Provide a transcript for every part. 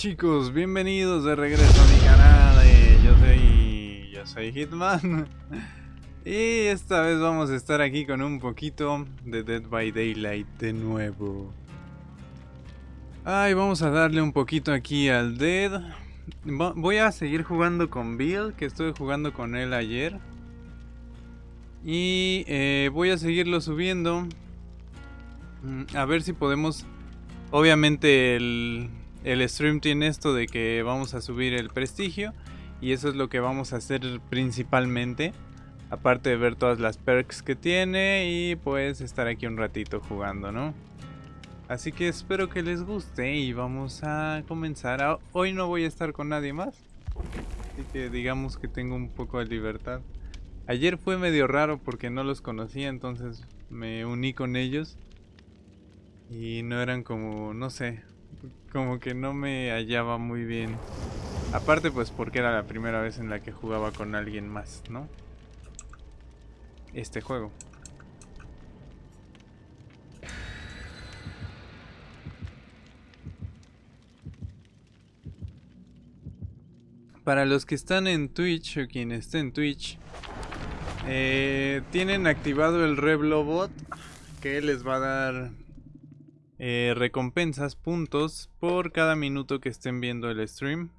¿Qué onda chicos? Bienvenidos de regreso a mi canal. eh, yo soy. Yo soy Hitman. Y esta vez vamos a estar aquí con un poquito de Dead by Daylight de nuevo. Ay, vamos a darle un poquito aquí al Dead. Voy a seguir jugando con Bill, que estuve jugando con él ayer. Y eh, voy a seguirlo subiendo. Mm, A ver si podemos... Obviamente el, el stream tiene esto de que vamos a subir el prestigio. Y eso es lo que vamos a hacer principalmente. Aparte de ver todas las perks que tiene y pues estar aquí un ratito jugando, ¿no? Así que espero que les guste y vamos a comenzar. Ah, Hoy no voy a estar con nadie más. Así que digamos que tengo un poco de libertad. Ayer fue medio raro porque no los conocía, entonces me uní con ellos. Y no eran como, no sé, como que no me hallaba muy bien. Aparte pues porque era la primera vez en la que jugaba con alguien más, ¿no? Este juego. Para los que están en Twitch o quien esté en Twitch, eh, tienen activado el Reblobot que les va a dar eh, recompensas, puntos por cada minuto que estén viendo el stream.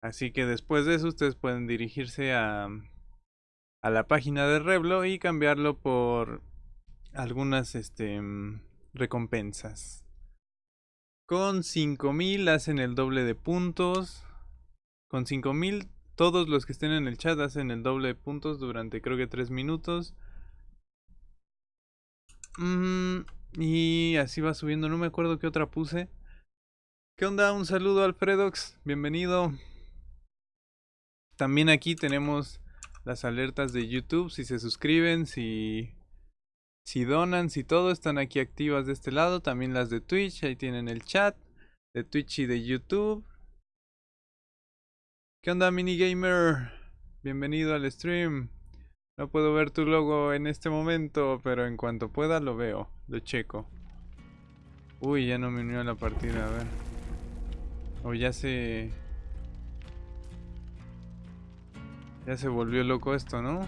Así que después de eso ustedes pueden dirigirse a, a la página de Reblo y cambiarlo por algunas este, recompensas. Con 5000 hacen el doble de puntos. Con 5000 todos los que estén en el chat hacen el doble de puntos durante creo que 3 minutos. Mm, y así va subiendo, no me acuerdo qué otra puse. ¿Qué onda? Un saludo Alfredox, bienvenido. También aquí tenemos las alertas de YouTube, si se suscriben, si, si donan, si todo, están aquí activas de este lado. También las de Twitch, ahí tienen el chat de Twitch y de YouTube. ¿Qué onda, minigamer? Bienvenido al stream. No puedo ver tu logo en este momento, pero en cuanto pueda lo veo, lo checo. Uy, ya no me unió a la partida, a ver. O ya se... Ya se volvió loco esto, ¿no?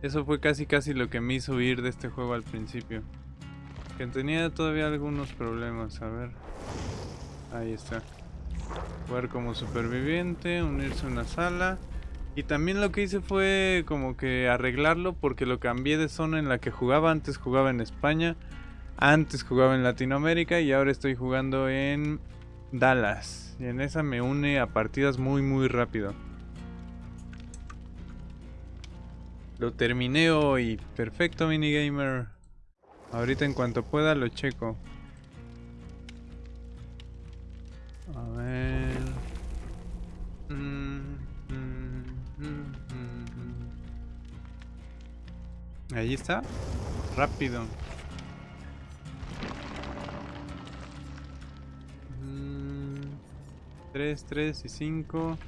Eso fue casi casi lo que me hizo huir de este juego al principio. Que tenía todavía algunos problemas, a ver. Ahí está. Jugar como superviviente, unirse a una sala. Y también lo que hice fue como que arreglarlo porque lo cambié de zona en la que jugaba. Antes jugaba en España, antes jugaba en Latinoamérica y ahora estoy jugando en Dallas. Y en esa me une a partidas muy muy rápido. Lo terminé hoy. Perfecto, minigamer. Ahorita en cuanto pueda lo checo. A ver. Mm, mm, mm. Ahí está. Rápido. Tres, tres y cinco.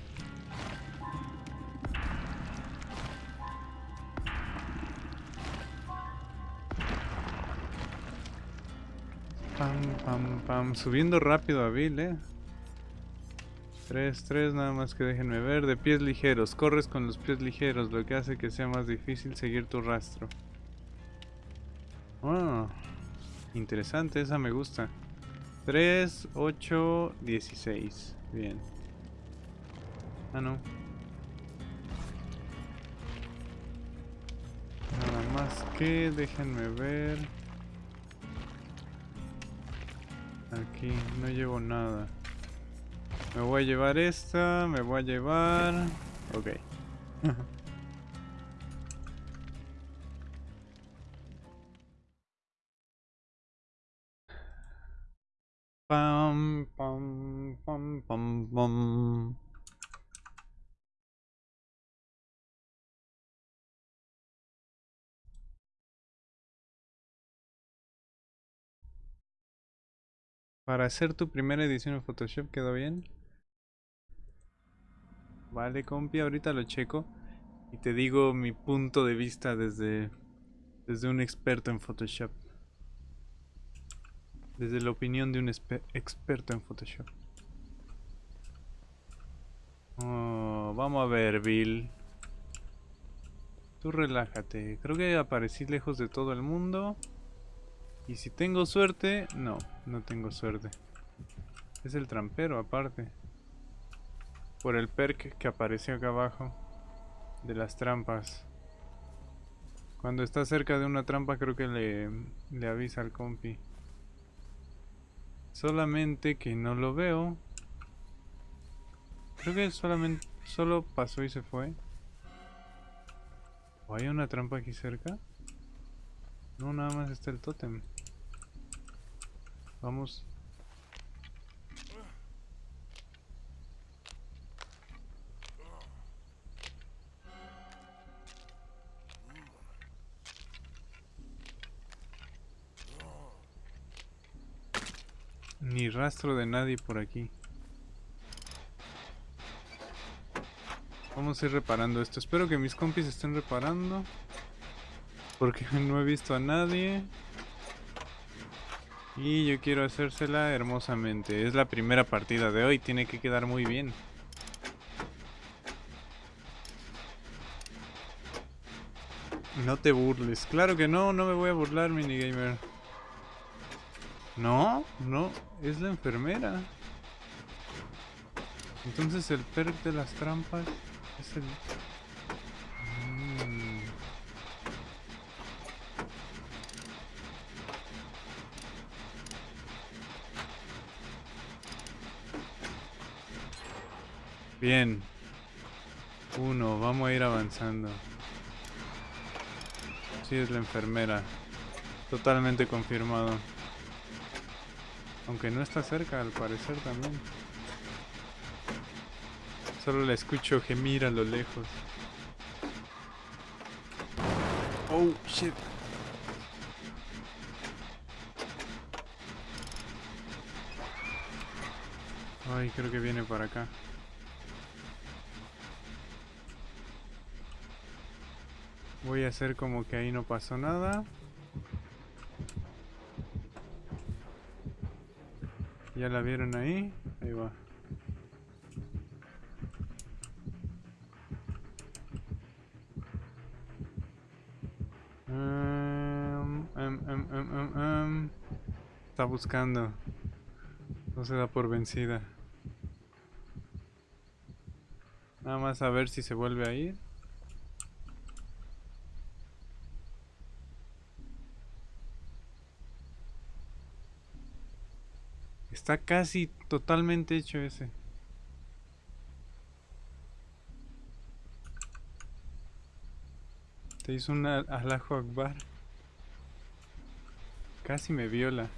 Pam, pam, pam. Subiendo rápido a Bill, eh. 3, 3, nada más que déjenme ver. De pies ligeros. Corres con los pies ligeros, lo que hace que sea más difícil seguir tu rastro. Ah, interesante, esa me gusta. 3, 8, 16. Bien. Ah, no. Nada más que déjenme ver. Aquí no llevo nada. Me voy a llevar esta, me voy a llevar... Ok. Pam, pam, pam. Para hacer tu primera edición en Photoshop, ¿quedó bien? Vale, compi, ahorita lo checo y te digo mi punto de vista desde, desde un experto en Photoshop. Desde la opinión de un experto en Photoshop. Oh, vamos a ver, Bill. Tú relájate. Creo que aparecí lejos de todo el mundo. Y si tengo suerte... No, no tengo suerte. Es el trampero aparte. Por el perk que apareció acá abajo. De las trampas. Cuando está cerca de una trampa creo que le, le avisa al compi. Solamente que no lo veo. Creo que solamente solo pasó y se fue. ¿O hay una trampa aquí cerca? No, nada más está el tótem. Vamos. Ni rastro de nadie por aquí. Vamos a ir reparando esto. Espero que mis compis estén reparando. Porque no he visto a nadie. Y yo quiero hacérsela hermosamente. Es la primera partida de hoy, tiene que quedar muy bien. No te burles. Claro que no, no me voy a burlar, minigamer. No, no, es la enfermera. Entonces el perk de las trampas es el... Bien. Uno, vamos a ir avanzando. Sí, es la enfermera. Totalmente confirmado. Aunque no está cerca, al parecer también. Solo la escucho gemir a lo lejos. Oh, shit. Ay, creo que viene para acá. Voy a hacer como que ahí no pasó nada. ¿Ya la vieron ahí? Ahí va. Um, um, um, Está buscando. No se da por vencida. Nada más a ver si se vuelve a ir. Está casi totalmente hecho ese. Te hizo un alajo akbar. Casi me viola.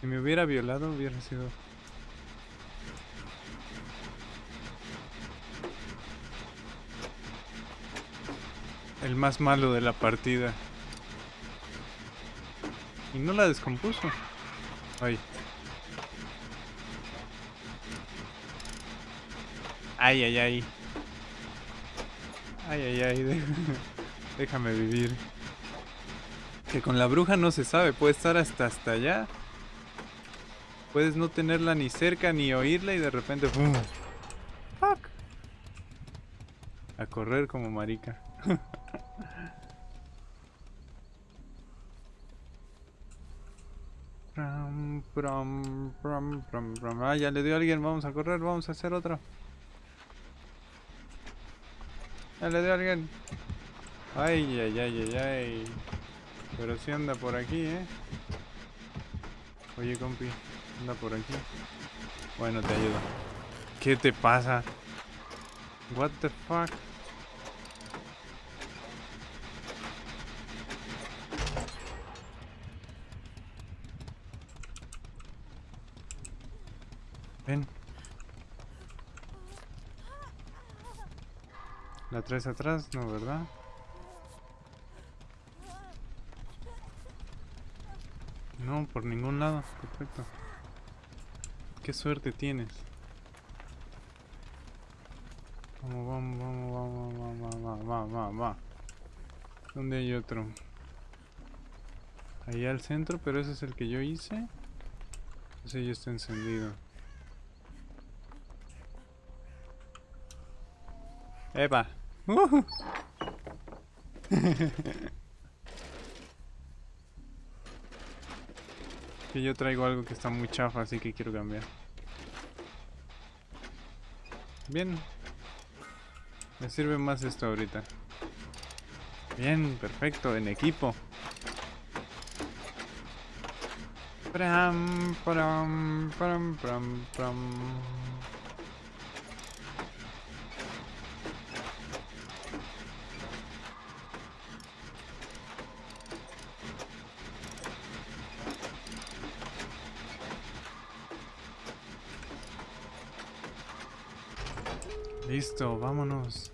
Si me hubiera violado hubiera sido... El más malo de la partida. Y no la descompuso. Ay. Ay, ay, ay. Ay, ay, ay. Déjame vivir. Que con la bruja no se sabe. Puede estar hasta hasta allá. Puedes no tenerla ni cerca ni oírla y de repente... ¡pum! ¡Fuck! A correr como marica. ah, ya le dio a alguien. Vamos a correr. Vamos a hacer otro. Ya le dio alguien. Ay, ay, ay, ay, ay. Pero si anda por aquí, ¿eh? Oye, compi, anda por aquí. Bueno, te ayudo. ¿Qué te pasa? What the fuck? Ven. ¿La traes atrás? No, ¿verdad? No, por ningún lado. Perfecto. Qué suerte tienes. Vamos, vamos, vamos, vamos, vamos, vamos, vamos, vamos. ¿Dónde hay otro? Ahí al centro, pero ese es el que yo hice. Ese ya está encendido. Epa. Que yo traigo algo que está muy chafa, así que quiero cambiar. Bien. Me sirve más esto ahorita. Bien, perfecto, en equipo. Listo, vámonos.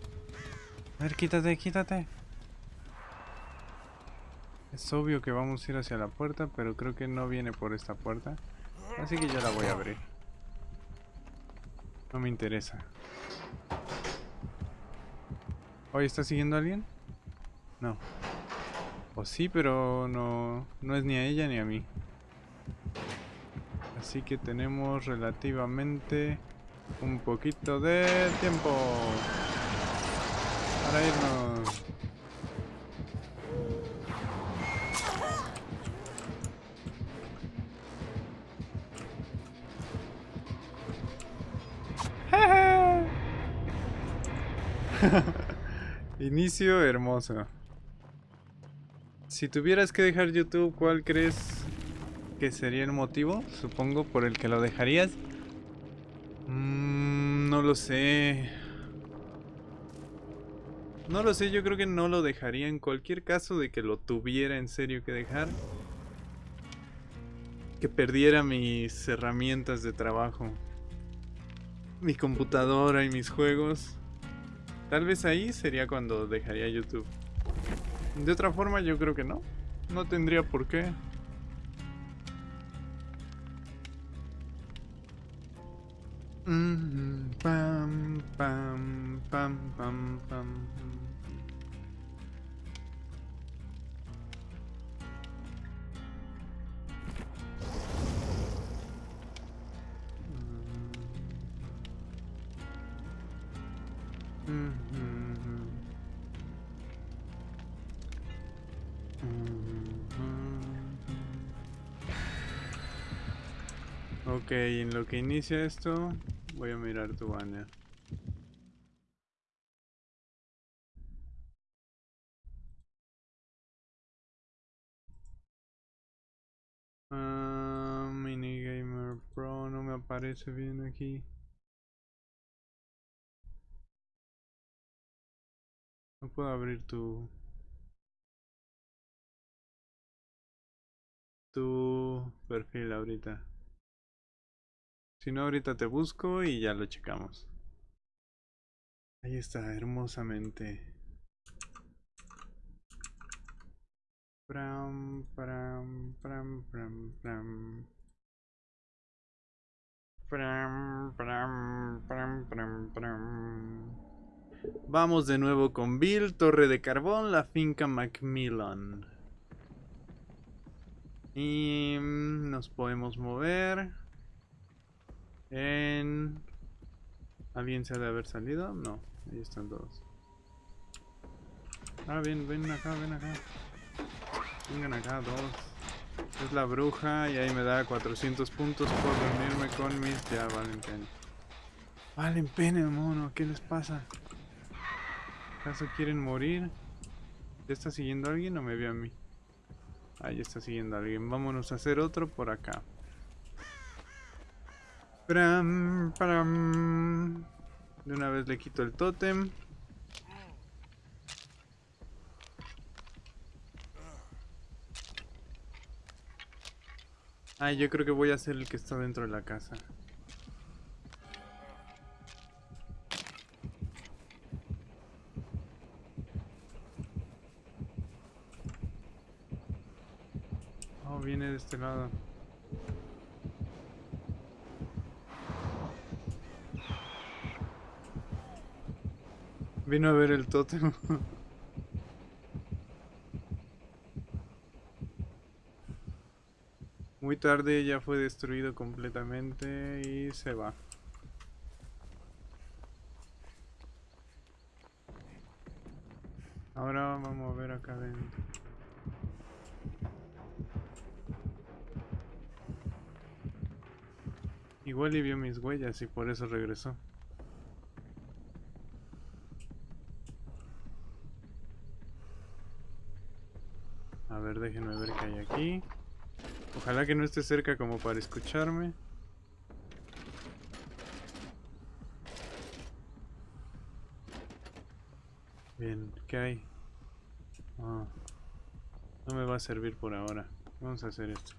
A ver, quítate, quítate. Es obvio que vamos a ir hacia la puerta, pero creo que no viene por esta puerta. Así que ya la voy a abrir. No me interesa. ¿Hoy está siguiendo a alguien? No. O sí, pero no, no es ni a ella ni a mí. Así que tenemos relativamente un poquito de tiempo para irnos. Inicio hermoso. Si tuvieras que dejar YouTube, ¿cuál crees que sería el motivo? Supongo por el que lo dejarías. Lo sé. No lo sé, yo creo que no lo dejaría en cualquier caso de que lo tuviera en serio que dejar. Que perdiera mis herramientas de trabajo. Mi computadora y mis juegos. Tal vez ahí sería cuando dejaría YouTube. De otra forma yo creo que no. No tendría por qué. Mm, pam, pam, pam, pam, pam. Mm, mm, mm. Ok, en lo que inicia esto, voy a mirar tu banner. Ah, Minigamer Pro no me aparece bien aquí. No puedo abrir tu tu perfil ahorita. Si no, ahorita te busco y ya lo checamos. Ahí está, hermosamente. Pram, pram, pram, pram, pram. Pram, pram. Vamos de nuevo con Bill, Torre de Carbón, la finca Macmillan. Y nos podemos mover. En... ¿Alguien se ha de haber salido? No, ahí están todos. Ah, bien, ven acá, ven acá. Vengan acá, dos. Es la bruja y ahí me da 400 puntos por reunirme con mis... Ya, valen pena. Valen pena, mono, ¿qué les pasa? ¿Acaso quieren morir? ¿Ya está siguiendo alguien o me ve a mí? Ahí está siguiendo alguien. Vámonos a hacer otro por acá. De una vez le quito el tótem. Ay, yo creo que voy a ser el que está dentro de la casa. Oh, viene de este lado. Vino a ver el tótem. Muy tarde ya fue destruido completamente y se va. Ahora vamos a ver acá adentro. Igual y vio mis huellas y por eso regresó. A ver, déjenme ver qué hay Ojalá que no esté cerca como para escucharme. Bien, ¿qué hay? Ah, no me va a servir por ahora. Vamos a hacer esto.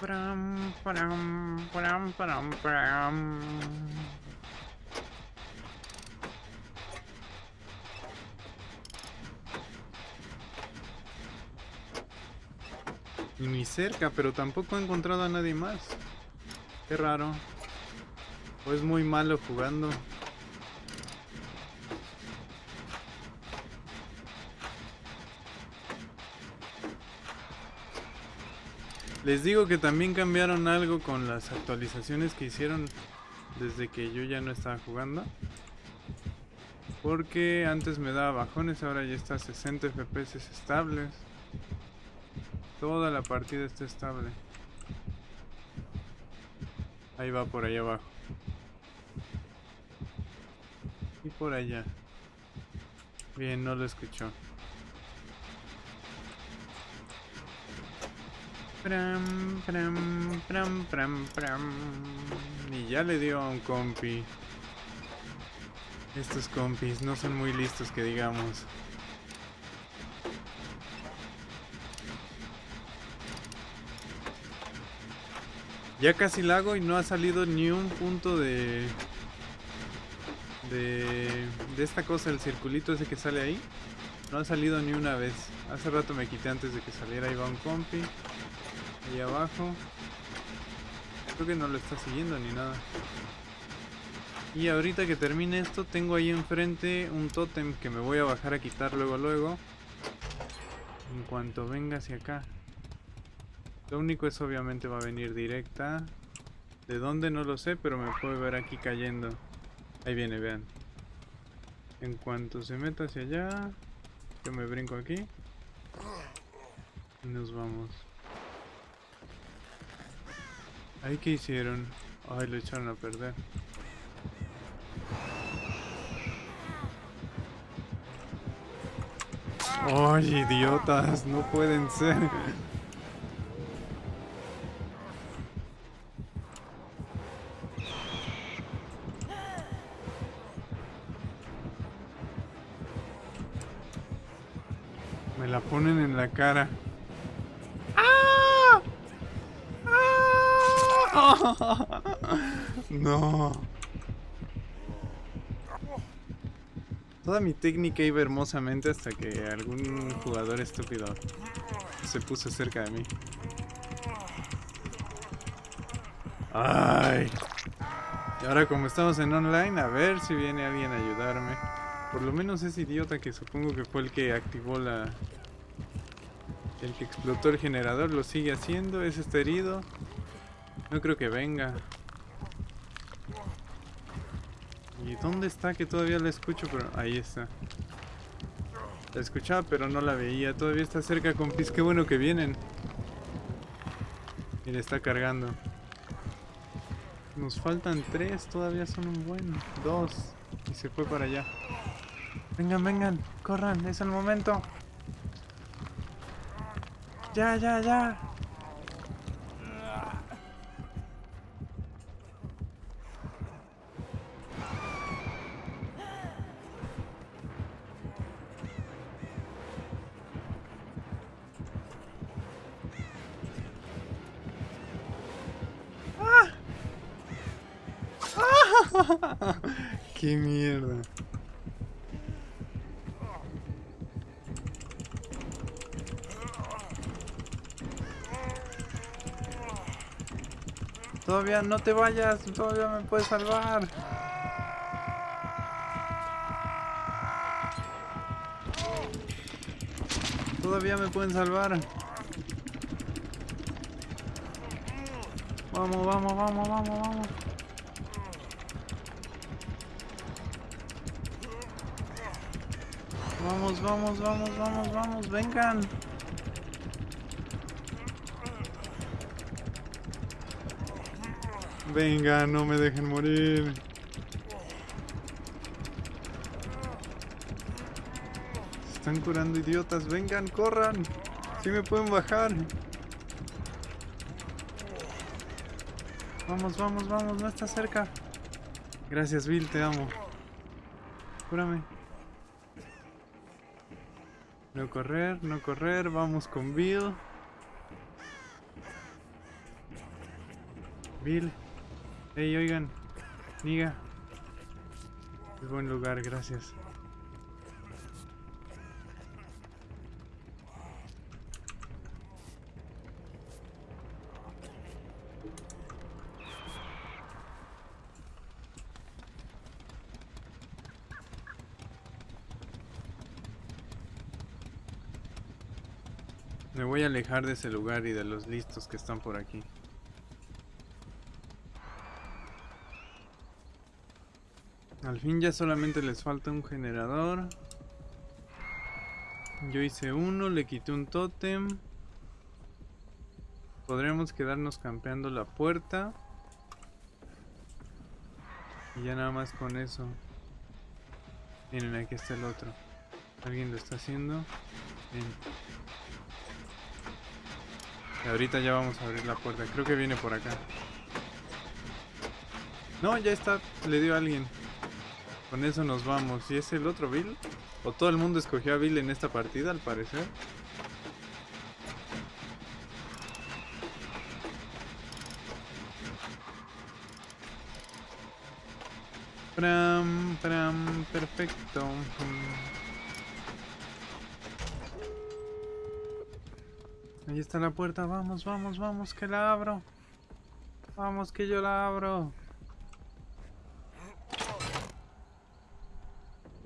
Pram, pram, pram, pram, pram. Ni cerca, pero tampoco he encontrado a nadie más. Qué raro. O es muy malo jugando. Les digo que también cambiaron algo con las actualizaciones que hicieron desde que yo ya no estaba jugando. Porque antes me daba bajones, ahora ya está a 60 FPS estables. Toda la partida está estable. Ahí va por allá abajo. Y por allá. Bien, no lo escuchó. Pram, pram, pram, pram, pram. Y ya le dio a un compi. Estos compis no son muy listos que digamos. Ya casi la hago y no ha salido ni un punto de... De... De esta cosa, el circulito ese que sale ahí. No ha salido ni una vez. Hace rato me quité antes de que saliera. Ahí va un compi. Ahí abajo. Creo que no lo está siguiendo ni nada. Y ahorita que termine esto, tengo ahí enfrente un tótem que me voy a bajar a quitar luego luego. En cuanto venga hacia acá. Lo único es obviamente va a venir directa. ¿De dónde? No lo sé, pero me puede ver aquí cayendo. Ahí viene, vean. En cuanto se meta hacia allá, yo me brinco aquí. Y nos vamos. Ahí que hicieron. Ay, lo echaron a perder. Ay, idiotas, no pueden ser. Cara. ¡Ah! ¡Ah! No. Toda mi técnica iba hermosamente hasta que algún jugador estúpido se puso cerca de mí. Ay. Y ahora como estamos en online, a ver si viene alguien a ayudarme. Por lo menos ese idiota que supongo que fue el que activó la, el que explotó el generador lo sigue haciendo. Ese está herido. No creo que venga. ¿Y dónde está? Que todavía la escucho, pero ahí está. La escuchaba, pero no la veía. Todavía está cerca, compis. Qué bueno que vienen. Y le está cargando. Nos faltan tres, todavía son un buen. Dos. Y se fue para allá. Vengan, vengan, corran, es el momento. Ya, ya, ya. Todavía no te vayas, todavía me puedes salvar. Todavía me pueden salvar. Vamos, vamos, vamos, vamos, vamos. Vamos, vamos, vamos, vamos, vamos, vengan. Venga, no me dejen morir. Se están curando idiotas. Vengan, corran. Si me pueden bajar. Vamos, vamos, vamos. No está cerca. Gracias, Bill. Te amo. Cúrame. No correr, no correr. Vamos con Bill. Bill. Hey, oigan. Niga. Es buen lugar, gracias. Me voy a alejar de ese lugar y de los listos que están por aquí. Al fin ya solamente les falta un generador. Yo hice uno, le quité un tótem. Podríamos quedarnos campeando la puerta. Y ya nada más con eso. Miren, aquí está el otro. ¿Alguien lo está haciendo? Bien. Ahorita ya vamos a abrir la puerta. Creo que viene por acá. No, ya está. Le dio a alguien. Con eso nos vamos. ¿Y es el otro Bill? ¿O todo el mundo escogió a Bill en esta partida, al parecer? Pram, pram, perfecto. Ahí está la puerta. Vamos, vamos, vamos, que la abro. Vamos, que yo la abro.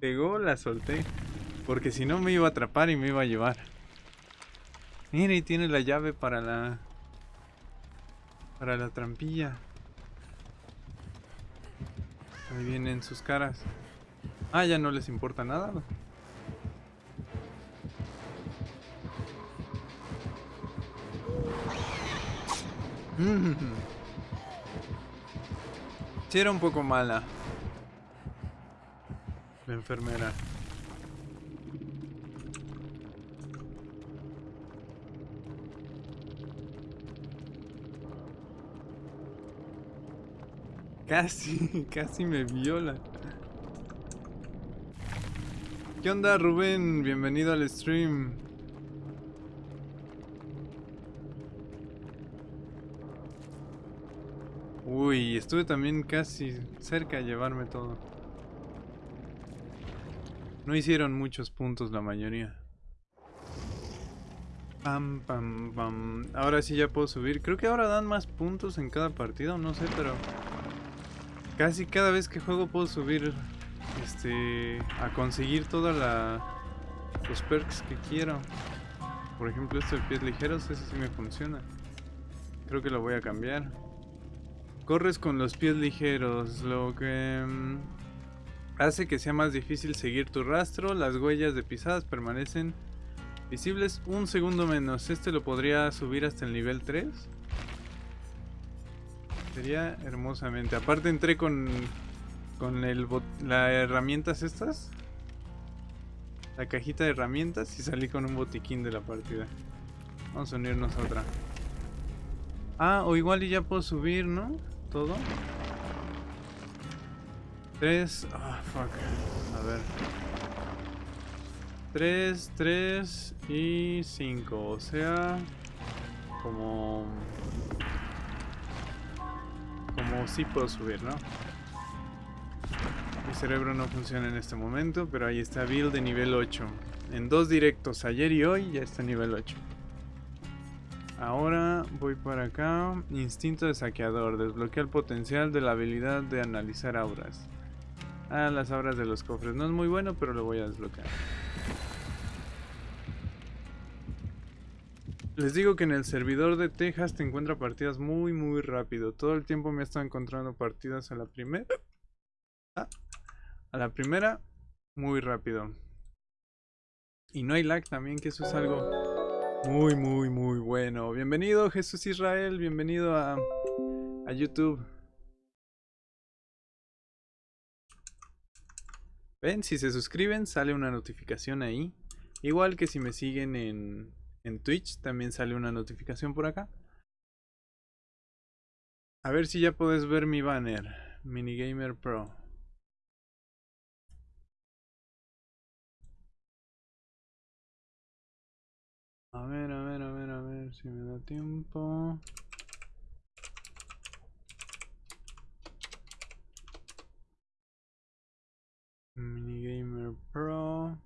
pegó, la solté. Porque si no me iba a atrapar y me iba a llevar. Mira, y tiene la llave para la... Para la trampilla. Ahí vienen sus caras. Ah, ya no les importa nada. Sí, era un poco mala. La enfermera. Casi, casi me viola. ¿Qué onda Rubén? Bienvenido al stream. Uy, estuve también casi cerca de llevarme todo. No hicieron muchos puntos la mayoría. Pam, pam, pam. Ahora sí ya puedo subir. Creo que ahora dan más puntos en cada partido, no sé, pero... Casi cada vez que juego puedo subir este a conseguir toda la los perks que quiero. Por ejemplo, esto de pies ligeros, ese sí me funciona. Creo que lo voy a cambiar. Corres con los pies ligeros, lo que hace que sea más difícil seguir tu rastro. Las huellas de pisadas permanecen visibles un segundo menos. Este lo podría subir hasta el nivel 3. Sería hermosamente. Aparte entré con con el las herramientas estas. La cajita de herramientas y salí con un botiquín de la partida. Vamos a unirnos a otra. Ah, o igual y ya puedo subir, ¿no? Todo. Tres. Ah, fuck. A ver. 3, 3 y 5. O sea, como... Como si puedo subir, ¿no? Mi cerebro no funciona en este momento, pero ahí está build de nivel 8. En dos directos, ayer y hoy, ya está nivel 8. Ahora voy para acá. Instinto de saqueador. Desbloquea el potencial de la habilidad de analizar auras. Ah, las auras de los cofres. No es muy bueno, pero lo voy a desbloquear. Les digo que en el servidor de Texas te encuentra partidas muy muy rápido. Todo el tiempo me he estado encontrando partidas a la primera. A la primera, muy rápido. Y no hay lag también, que eso es algo muy muy muy bueno. Bienvenido Jesús Israel, bienvenido a, a YouTube. Ven, si se suscriben sale una notificación ahí. Igual que si me siguen en, en Twitch también sale una notificación por acá. A ver si ya puedes ver mi banner. Minigamer Pro. A ver, a ver, a ver, a ver si me da tiempo. Minigamer Pro.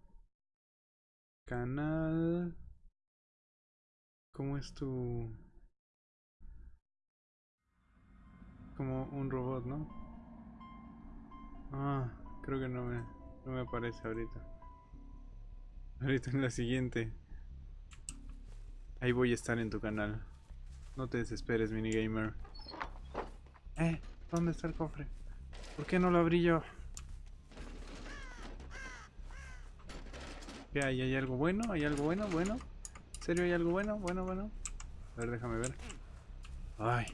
Canal. ¿Cómo es tu...? Como un robot, ¿no? Ah, creo que no me, no me aparece ahorita. Ahorita en la siguiente. Ahí voy a estar en tu canal. No te desesperes, minigamer. Eh, ¿dónde está el cofre? ¿Por qué no lo abrí yo? ¿Qué hay? ¿Hay algo bueno? ¿Hay algo bueno? ¿Bueno? serio hay algo bueno? Bueno, bueno. A ver, déjame ver. Ay.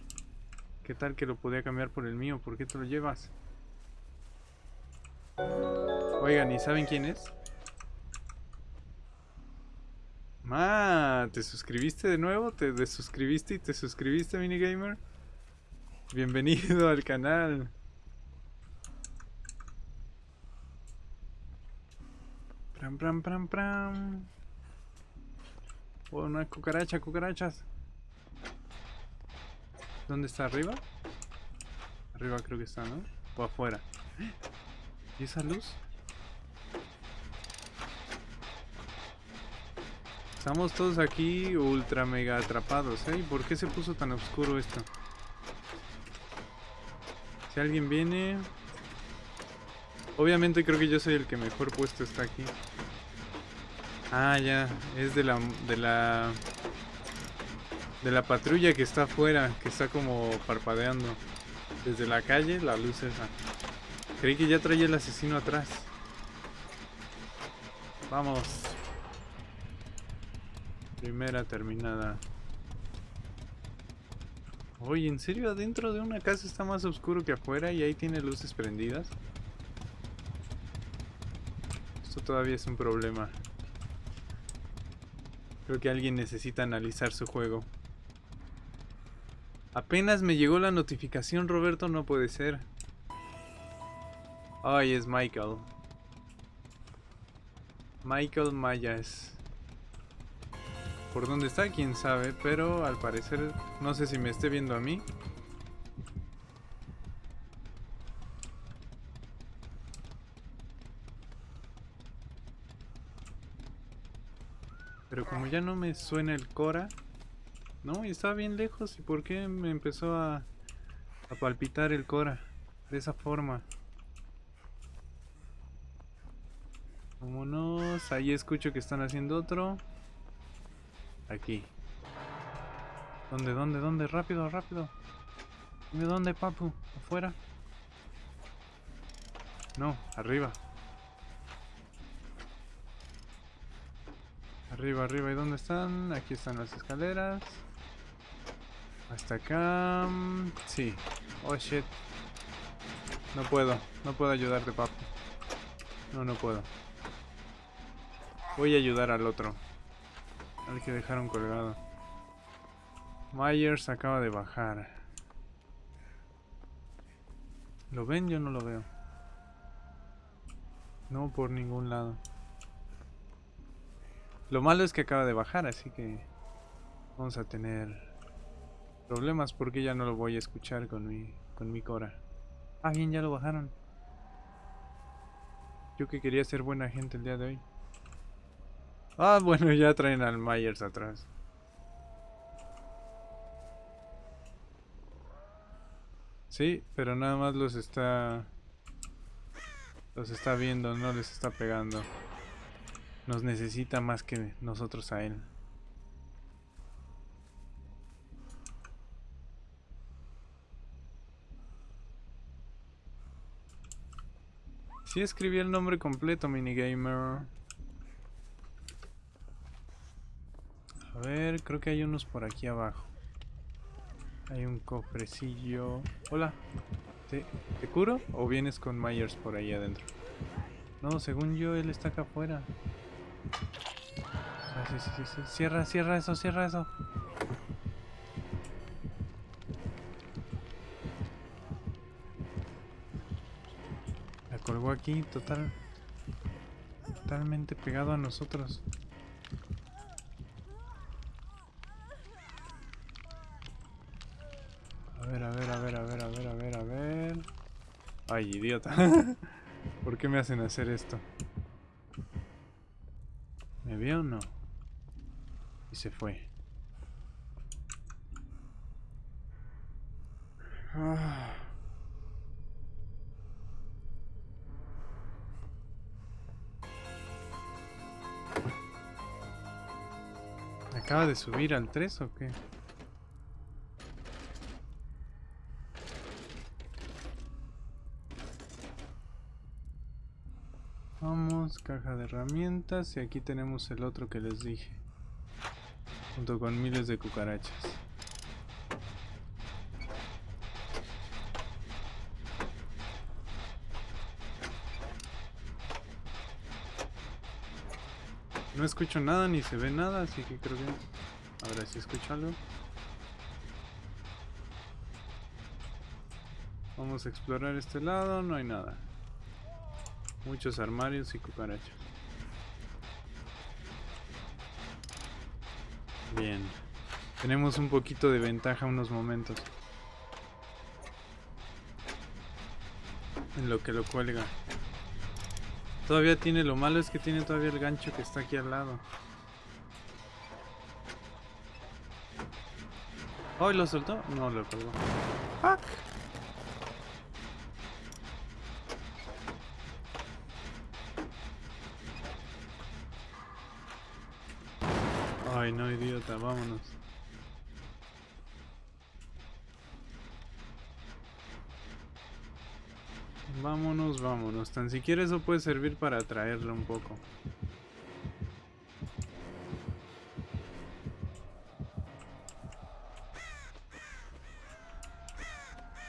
¿Qué tal que lo podía cambiar por el mío? ¿Por qué te lo llevas? Oigan, ¿y saben quién es? Ma, ¿te suscribiste de nuevo? ¿Te desuscribiste y te suscribiste, minigamer? Bienvenido al canal. Pram, pram, pram, pram. Oh, una cucaracha, cucarachas. ¿Dónde está? ¿Arriba? Arriba creo que está, ¿no? O afuera. ¿Y esa luz? Estamos todos aquí ultra mega atrapados, ¿eh? ¿Por qué se puso tan oscuro esto? Si alguien viene... Obviamente creo que yo soy el que mejor puesto está aquí. Ah, ya, es de la de la de la patrulla que está afuera, que está como parpadeando desde la calle, la luz esa. Creí que ya traía el asesino atrás. Vamos. Primera terminada. Oye, ¿en serio adentro de una casa está más oscuro que afuera y ahí tiene luces prendidas? Esto todavía es un problema. Creo que alguien necesita analizar su juego. Apenas me llegó la notificación, Roberto, no puede ser. Ay, es Michael. Michael Mayas. ¿Por dónde está? Quién sabe, pero al parecer no sé si me esté viendo a mí. Pero como ya no me suena el Cora... No, y estaba bien lejos. ¿Y por qué me empezó a, a palpitar el Cora? De esa forma. Vámonos. Ahí escucho que están haciendo otro. Aquí. ¿Dónde, dónde, dónde? Rápido, rápido. Dime dónde, papu. ¿Afuera? No, arriba. Arriba, arriba. ¿Y dónde están? Aquí están las escaleras. Hasta acá. Sí. Oh shit. No puedo. No puedo ayudarte, papu. No, no puedo. Voy a ayudar al otro. Al que dejaron colgado. Myers acaba de bajar. ¿Lo ven? Yo no lo veo. No por ningún lado. Lo malo es que acaba de bajar, así que vamos a tener problemas porque ya no lo voy a escuchar con mi, con mi Cora. Ah, bien, ya lo bajaron. Yo que quería ser buena gente el día de hoy. Ah, bueno, ya traen al Myers atrás. Sí, pero nada más los está... Los está viendo, no les está pegando. Nos necesita más que nosotros a él. Sí escribí el nombre completo, minigamer. A ver, creo que hay unos por aquí abajo. Hay un cofrecillo. Hola. ¿Te, curo o vienes con Myers por ahí adentro? No, según yo, él está acá afuera. Ah, sí, sí, sí. Cierra, cierra eso, cierra eso. colgó aquí, total. Totalmente pegado a nosotros. A ver, a ver, a ver, a ver, a ver, a ver, a ver. Ay, idiota. ¿Por qué me hacen hacer esto? ¿Me vio o no? Y se fue. Ah. ¿Acaba de subir al 3 o qué? Vamos, caja de herramientas y aquí tenemos el otro que les dije. Junto con miles de cucarachas. No escucho nada ni se ve nada, así que creo que... Ahora sí escucho algo. Vamos a explorar este lado, no hay nada. Muchos armarios y cucarachas. Bien. Tenemos un poquito de ventaja unos momentos. En lo que lo cuelga. Todavía tiene, lo malo es que tiene todavía el gancho que está aquí al lado. ¿Oh, lo soltó? No, lo colgó. ¡Fuck! Ay, no, vámonos. Vámonos, vámonos. Tan siquiera eso puede servir para atraerle un poco.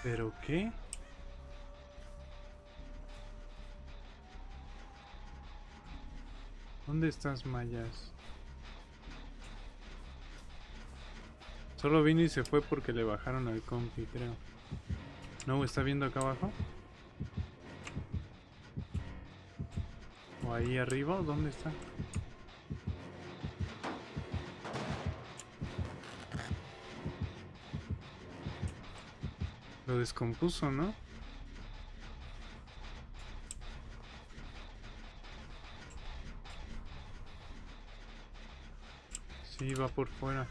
¿Pero qué? ¿Dónde estás, Mayas? Solo vino y se fue porque le bajaron al compi, creo. ¿No está viendo acá abajo? ahí arriba o dónde está? Lo descompuso, ¿no? Sí, va por fuera.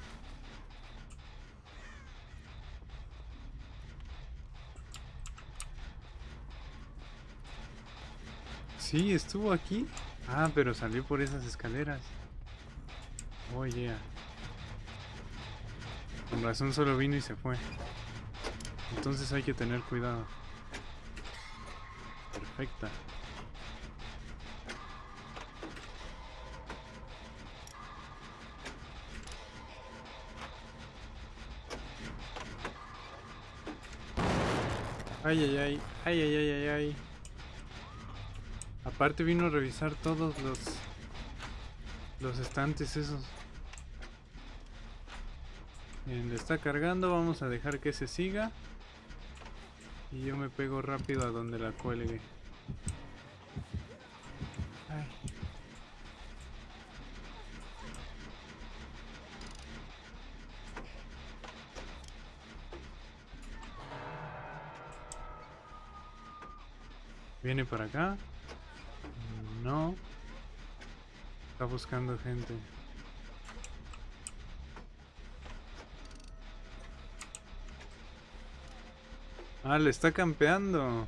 Sí, estuvo aquí. Ah, pero salió por esas escaleras. Oye. Oh, Con razón solo vino y se fue. Entonces hay que tener cuidado. Perfecta. Ay, ay, ay, ay, ay, ay, ay, ay aparte vino a revisar todos los los estantes esos. Bien, le está cargando, vamos a dejar que se siga. Y yo me pego rápido a donde la cuelgue. Viene para acá. Está buscando gente. Ah, le está campeando.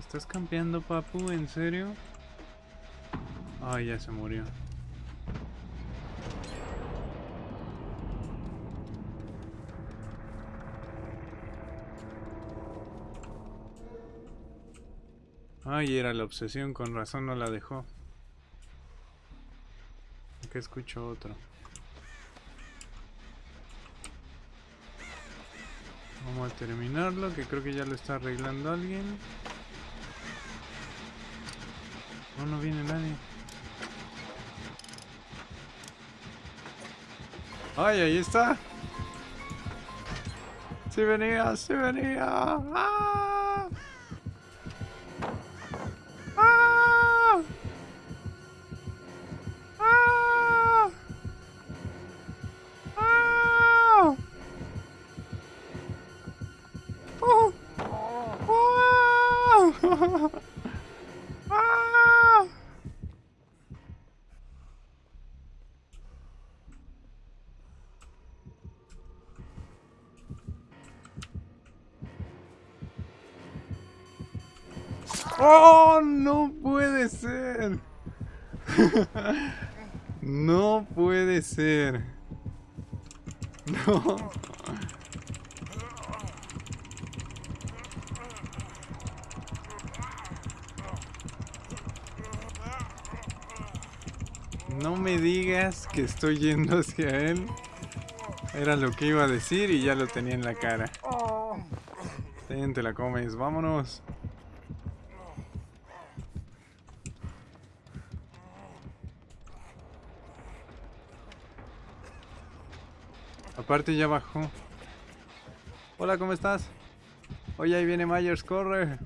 ¿Estás campeando, papu? ¿En serio? Ay, ya se murió. Ay, era la obsesión, con razón no la dejó. Acá escucho otro. Vamos a terminarlo, que creo que ya lo está arreglando alguien. No, no viene nadie. ¡Ay, ahí está! ¡Sí venía, sí venía! ¡Ah! ¡Oh! No puede ser. no puede ser. No. No me digas que estoy yendo hacia él. Era lo que iba a decir y ya lo tenía en la cara. Ten, te la comes, vámonos. Aparte ya bajó. Hola, ¿cómo estás? Oye, ahí viene Myers, corre.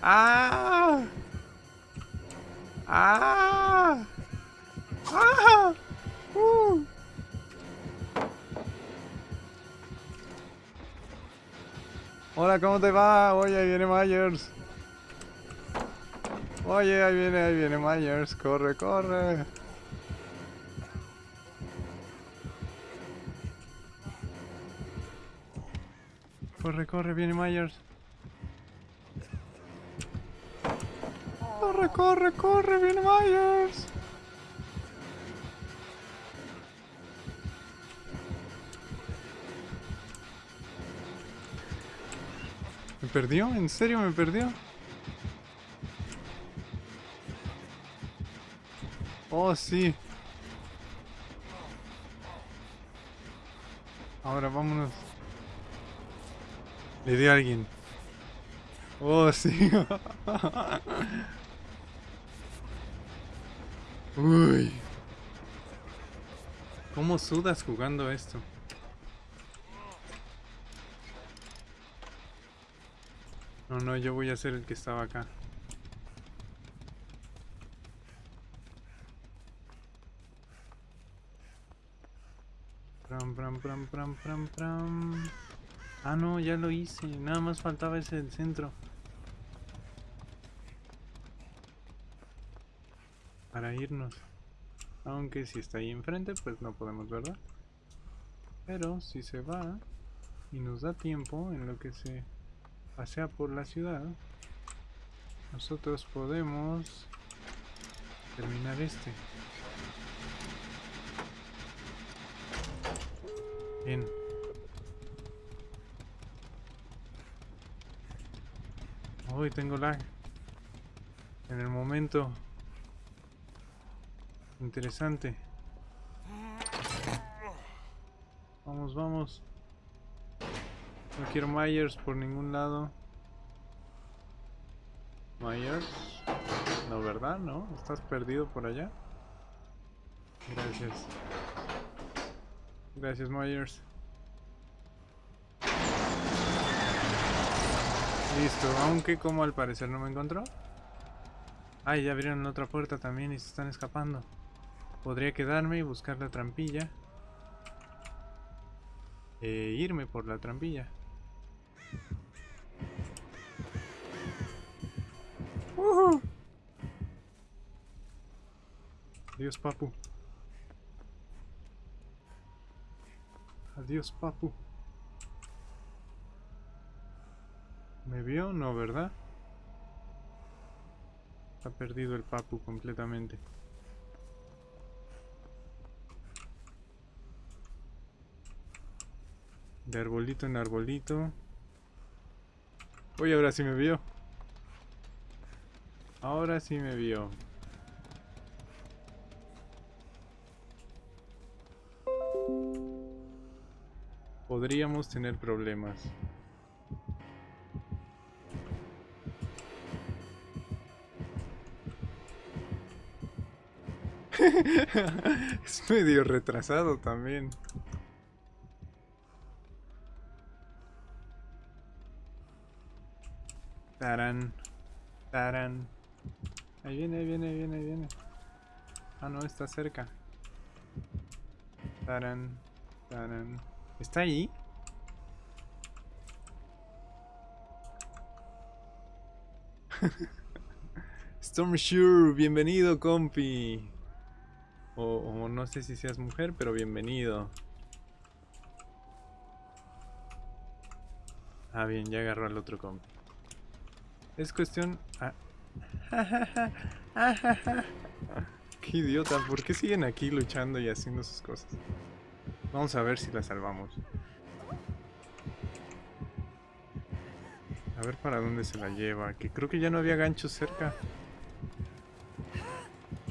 ¡Ah! ¡Ah! ¡Ah! ¡Uh! Hola, ¿cómo te va? Oye, ahí viene Myers. Oye, ahí viene, ahí viene Myers. Corre, corre. Corre, corre, viene Myers. Corre, corre, corre, viene Myers. ¿Me perdió? ¿En serio me perdió? Oh, sí. Ahora vámonos. Le di a alguien. Oh, sí. Uy. ¿Cómo sudas jugando esto? No, no, yo voy a ser el que estaba acá. Pram, pram, pram, pram, pram, pram. Ah, no, ya lo hice. Nada más faltaba ese del centro. Para irnos. Aunque si está ahí enfrente, pues no podemos, ¿verdad? Pero si se va y nos da tiempo en lo que se pasea por la ciudad, nosotros podemos terminar este. Bien. Hoy tengo lag. En el momento interesante. Vamos, vamos. No quiero Myers por ningún lado. Myers. No, ¿verdad? ¿No? ¿Estás perdido por allá? Gracias. Gracias, Myers. Listo, aunque como al parecer no me encontró. Ay, ya abrieron otra puerta también y se están escapando. Podría quedarme y buscar la trampilla. eh, irme por la trampilla. Adiós, papu. Adiós, papu. ¿Me vio? No, ¿verdad? Ha perdido el papu completamente. De arbolito en arbolito. Uy, ahora sí me vio. Ahora sí me vio. Podríamos tener problemas. es medio retrasado también. Taran. Taran. Ahí viene, ahí viene, viene, viene. Ah, no, está cerca. Taran. Taran. ¿Está ahí? Stormshure, bienvenido, compi. O, no sé si seas mujer, pero bienvenido. Ah, bien, ya agarró al otro compi. Es cuestión... Ah. Qué idiota, ¿por qué siguen aquí luchando y haciendo sus cosas? Vamos a ver si la salvamos. A ver para dónde se la lleva, que creo que ya no había ganchos cerca.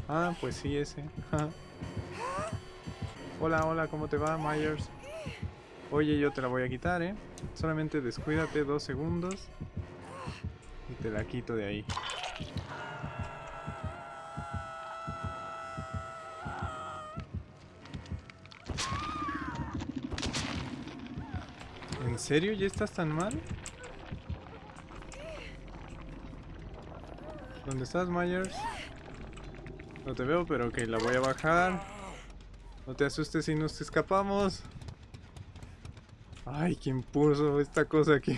Ah, pues sí, ese. hola, hola, ¿cómo te va, Myers? Oye, yo te la voy a quitar, ¿eh? Solamente descuídate dos segundos. Y te la quito de ahí. ¿En serio? ¿Ya estás tan mal? ¿Dónde estás, Myers? No te veo, pero ok, la voy a bajar. No te asustes si nos escapamos. Ay, ¿quién puso esta cosa aquí?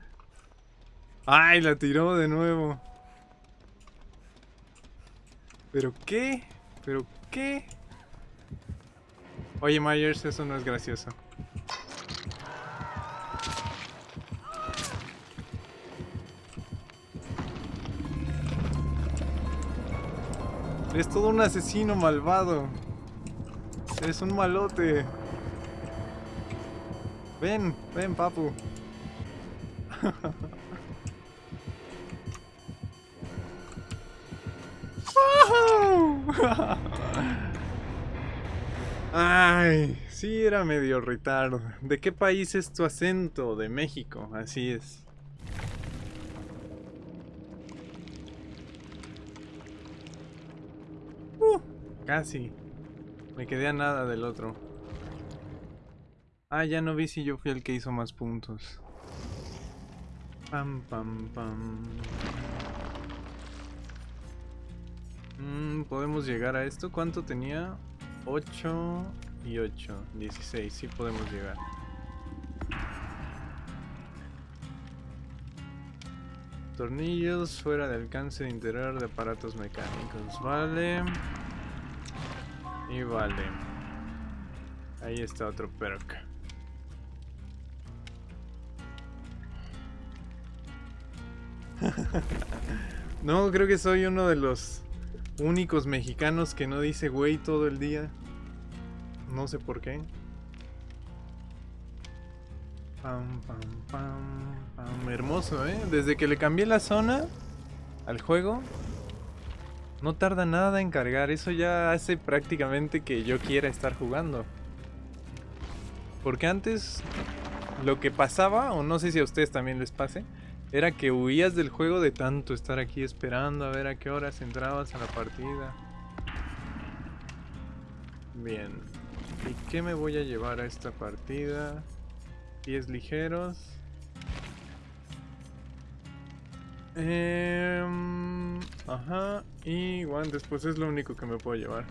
Ay, la tiró de nuevo. ¿Pero qué? ¿Pero qué? Oye, Myers, eso no es gracioso. Es todo un asesino malvado. Es un malote. Ven, ven, papu. Ay, sí era medio retardo. ¿De qué país es tu acento? De México, así es. Casi. Me quedé a nada del otro. Ah, ya no vi si yo fui el que hizo más puntos. Pam, pam, pam. Mm, ¿Podemos llegar a esto? ¿Cuánto tenía? 8 y 8. 16. Sí podemos llegar. Tornillos fuera de alcance de interior de aparatos mecánicos. Vale. Y vale. Ahí está otro perk. no, creo que soy uno de los únicos mexicanos que no dice güey todo el día. No sé por qué. Pam, pam, pam, Hermoso, ¿eh? Desde que le cambié la zona al juego, no tarda nada en cargar, eso ya hace prácticamente que yo quiera estar jugando. Porque antes lo que pasaba, o no sé si a ustedes también les pase, era que huías del juego de tanto estar aquí esperando a ver a qué horas entrabas a la partida. Bien. ¿Y qué me voy a llevar a esta partida? Pies ligeros. Eh, ajá, y guantes, pues es lo único que me puedo llevar.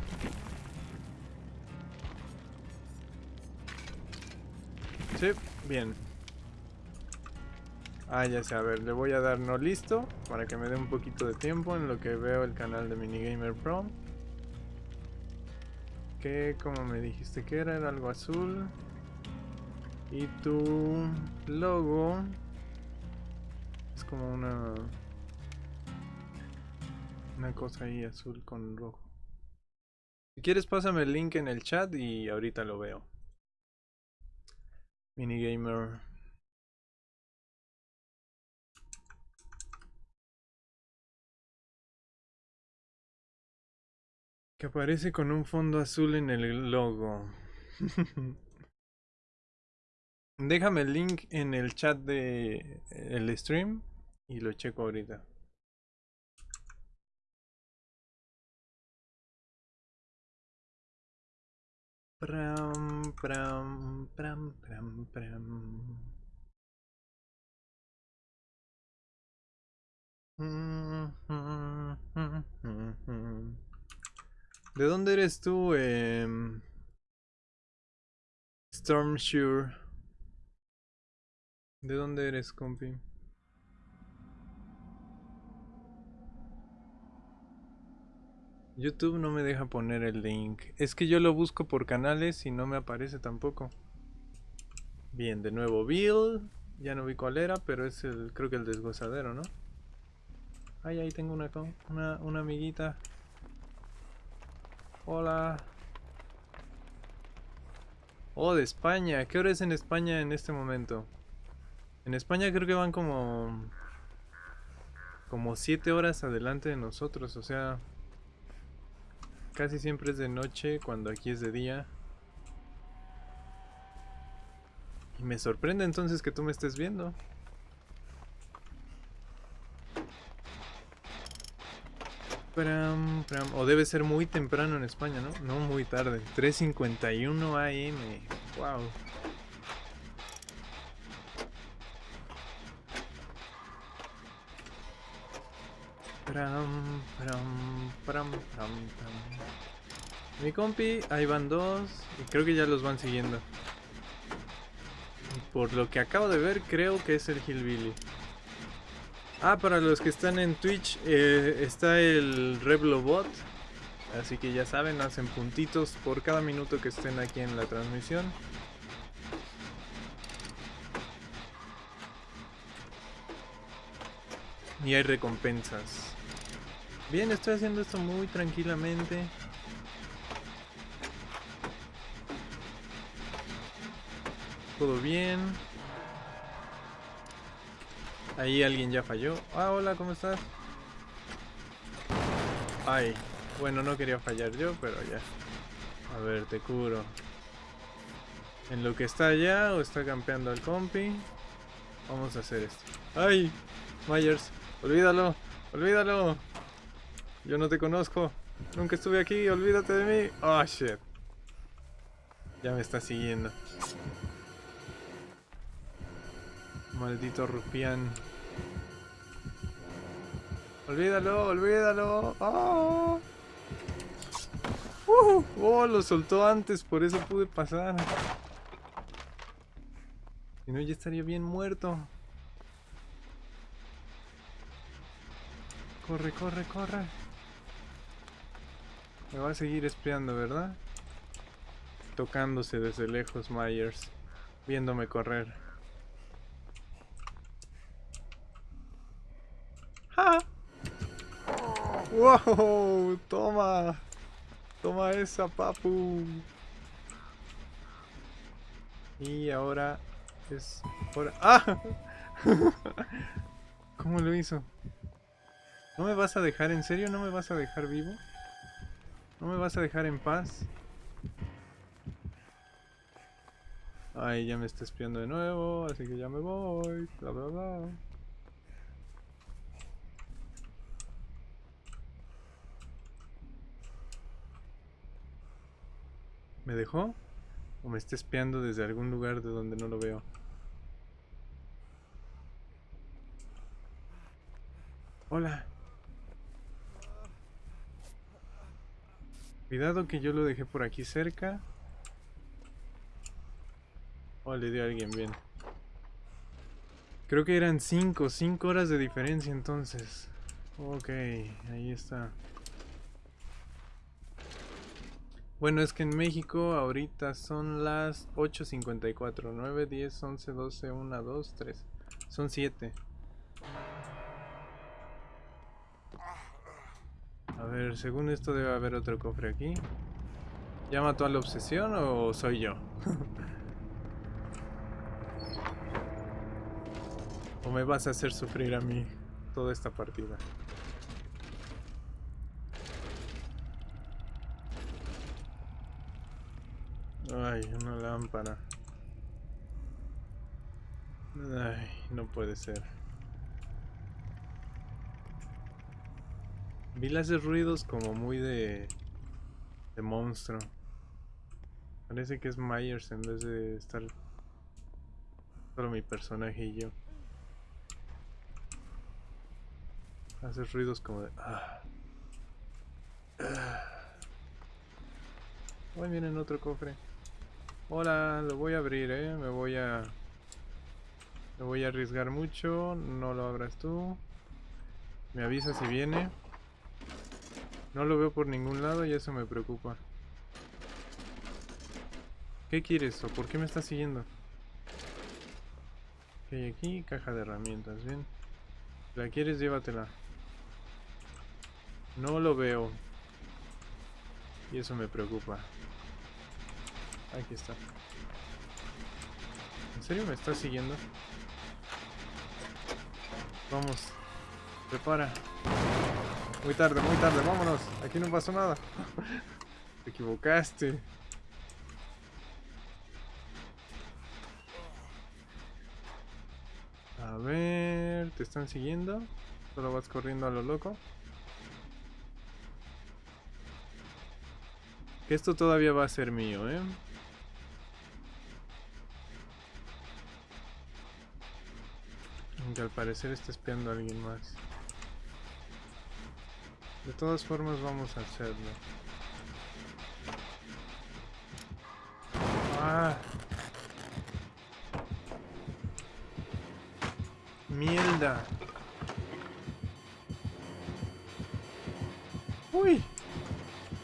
Sí, bien. Ah, ya sé, a ver, le voy a dar no listo para que me dé un poquito de tiempo en lo que veo el canal de Minigamer Pro. Que, como me dijiste que era, era algo azul. Y tu logo como una una cosa ahí azul con rojo. Si quieres pásame el link en el chat y ahorita lo veo. Minigamer. Que aparece con un fondo azul en el logo. Déjame el link en el chat de el stream y lo checo ahorita. Pram, pram, pram, pram, pram. ¿De dónde eres tú, eh? ¿De dónde eres, compi? YouTube no me deja poner el link. Es que yo lo busco por canales y no me aparece tampoco. Bien, de nuevo Bill. Ya no vi cuál era, pero es el, creo que el desgozadero, ¿no? Ay, ahí tengo una, una, una amiguita. Hola. Oh, de España. ¿Qué hora es en España en este momento? En España creo que van como... Como 7 horas adelante de nosotros, o sea... Casi siempre es de noche cuando aquí es de día. Y me sorprende entonces que tú me estés viendo. O debe ser muy temprano en España, ¿no? No muy tarde. 3.51 AM. Wow. Mi compi, ahí van dos y creo que ya los van siguiendo. Por lo que acabo de ver, creo que es el Hillbilly. Ah, para los que están en Twitch, eh, está el Reblobot. Así que ya saben, hacen puntitos por cada minuto que estén aquí en la transmisión. Y hay recompensas. Bien, estoy haciendo esto muy tranquilamente. Todo bien. Ahí alguien ya falló. Ah, hola, ¿cómo estás? Ay, bueno, no quería fallar yo, pero ya. A ver, te curo. En lo que está allá o está campeando al compi. Vamos a hacer esto. ¡Ay! Myers, olvídalo, olvídalo. Yo no te conozco. Nunca estuve aquí, olvídate de mí. Oh, shit. Ya me está siguiendo. Maldito rufián. Olvídalo, olvídalo. Oh. oh, lo soltó antes, por eso pude pasar. Si no, ya estaría bien muerto. Corre, corre, corre. Me va a seguir espiando, ¿verdad? Tocándose desde lejos Myers. Viéndome correr. ¡Ja! ¡Wow! ¡Toma! ¡Toma esa, papu! Y ahora es hora... ¡Ah! ¿Cómo lo hizo? ¿No me vas a dejar? ¿En serio no me vas a dejar vivo? ¿No me vas a dejar en paz? Ay, ya me está espiando de nuevo, así que ya me voy, bla bla bla. ¿Me dejó? ¿O me está espiando desde algún lugar de donde no lo veo? Hola. Cuidado que yo lo dejé por aquí cerca. Oh, le dio a alguien bien. Creo que eran 5, 5 horas de diferencia entonces. Ok, ahí está. Bueno, es que en México ahorita son las 8.54. 9, 10, 11, 12, 1, 2, 3. Son 7. A ver, según esto debe haber otro cofre aquí. ¿Ya mató a la obsesión o soy yo? ¿O me vas a hacer sufrir a mí toda esta partida? Ay, una lámpara. Ay, no puede ser. Vi las ruidos como muy de... de monstruo. Parece que es Myers en vez de estar solo mi personaje y yo. Hace ruidos como de... Ah. Hoy viene en otro cofre. Hola, lo voy a abrir, eh. Me voy a... Me voy a arriesgar mucho. No lo abras tú. Me avisa si viene. No lo veo por ningún lado y eso me preocupa. ¿Qué quieres o por qué me estás siguiendo? ¿Qué hay aquí? Caja de herramientas, bien. Si la quieres, llévatela. No lo veo. Y eso me preocupa. Aquí está. ¿En serio me está siguiendo? Vamos. Prepara. Muy tarde, muy tarde, vámonos. Aquí no pasó nada. Te equivocaste. A ver, ¿te están siguiendo? Solo vas corriendo a lo loco. Que esto todavía va a ser mío, ¿eh? Aunque al parecer está espiando a alguien más. De todas formas vamos a hacerlo. ¡Ah! ¡Mierda! ¡Uy!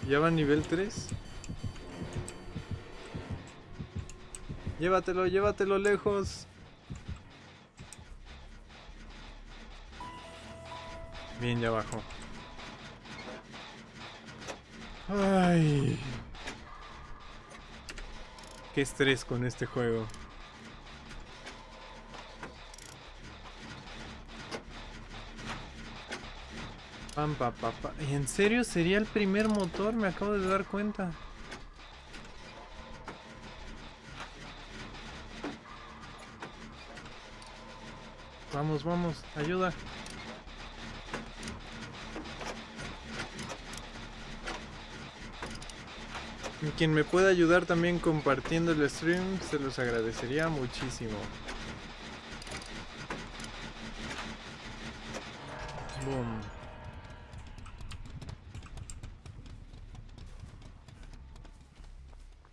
¿Ya va nivel 3? Llévatelo, llévatelo lejos. Bien, ya abajo. Ay. Qué estrés con este juego. Pam, pa, pa, pa. ¿En serio sería el primer motor? Me acabo de dar cuenta. Vamos, vamos, ayuda. Quien me pueda ayudar también compartiendo el stream, se los agradecería muchísimo. Boom.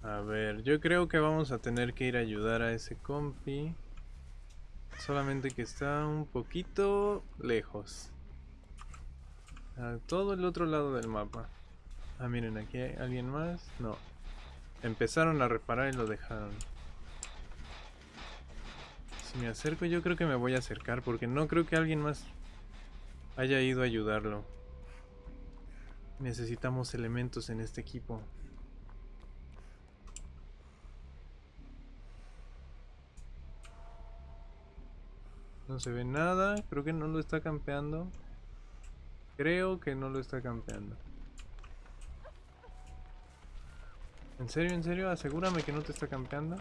A ver, yo creo que vamos a tener que ir a ayudar a ese compi. Solamente que está un poquito lejos. A todo el otro lado del mapa. Ah, miren, aquí hay alguien más. No. Empezaron a reparar y lo dejaron. Si me acerco yo creo que me voy a acercar porque no creo que alguien más haya ido a ayudarlo. Necesitamos elementos en este equipo. No se ve nada. Creo que no lo está campeando. Creo que no lo está campeando. ¿En serio, en serio? Asegúrame que no te está campeando.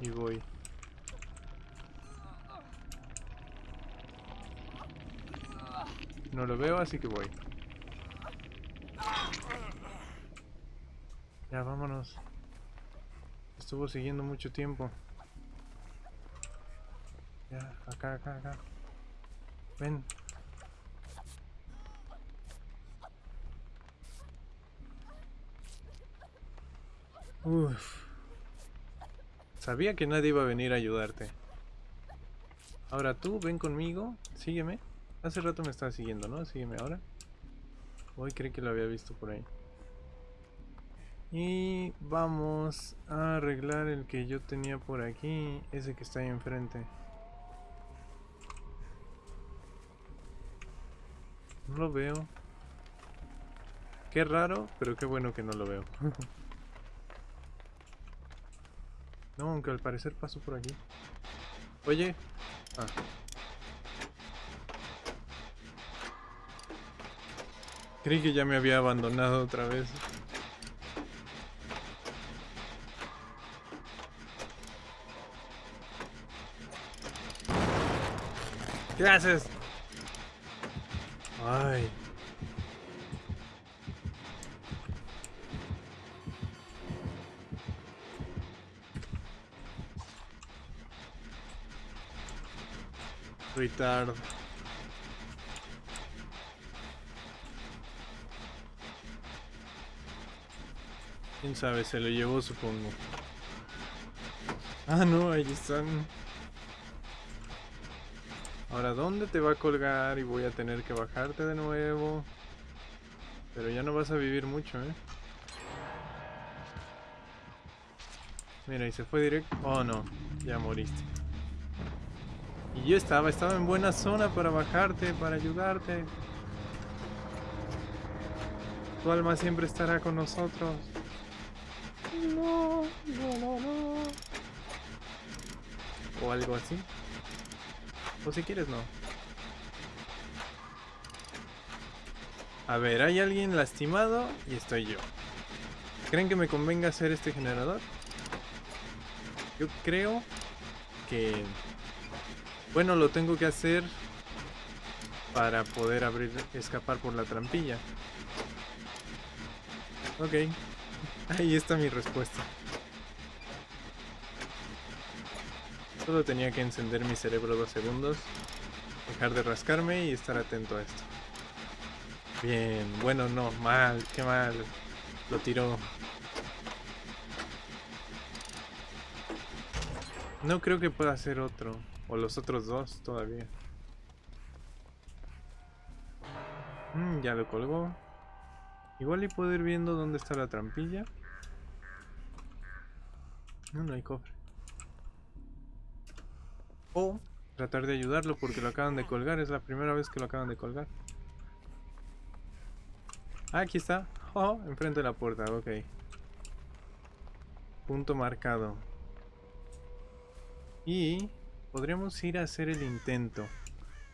Y voy. No lo veo, así que voy. Ya, vámonos. Estuvo siguiendo mucho tiempo. Ya, acá, acá, acá. Ven. Uf. Sabía que nadie iba a venir a ayudarte. Ahora tú, ven conmigo, sígueme. Hace rato me estaba siguiendo, ¿no? Sígueme ahora. Hoy creí que lo había visto por ahí. Y vamos a arreglar el que yo tenía por aquí, ese que está ahí enfrente. No lo veo. Qué raro, pero qué bueno que no lo veo. no, aunque al parecer pasó por aquí. Oye. Ah. Creí que ya me había abandonado otra vez. ¿Qué haces? Ay. Retard. Quién sabe, se lo llevó supongo. Ah, no, ahí están. Ahora, ¿dónde te va a colgar? Y voy a tener que bajarte de nuevo. Pero ya no vas a vivir mucho, ¿eh? Mira, y se fue directo. Oh, no. Ya moriste. Y yo estaba, estaba en buena zona para bajarte, para ayudarte. Tu alma siempre estará con nosotros. No, no, no, no. O algo así. O si quieres, no. A ver, hay alguien lastimado y estoy yo. ¿Creen que me convenga hacer este generador? Yo creo que... Bueno, lo tengo que hacer para poder abrir, escapar por la trampilla. Ok, ahí está mi respuesta. Solo tenía que encender mi cerebro dos segundos, dejar de rascarme y estar atento a esto. Bien, bueno, no, mal, qué mal. Lo tiró. No creo que pueda hacer otro, o los otros dos todavía. Mm, ya lo colgó. Igual y puedo ir viendo dónde está la trampilla. No, no hay cofre. O tratar de ayudarlo porque lo acaban de colgar. Es la primera vez que lo acaban de colgar. Ah, aquí está. Oh, enfrente de la puerta. Ok. Punto marcado. Y podríamos ir a hacer el intento.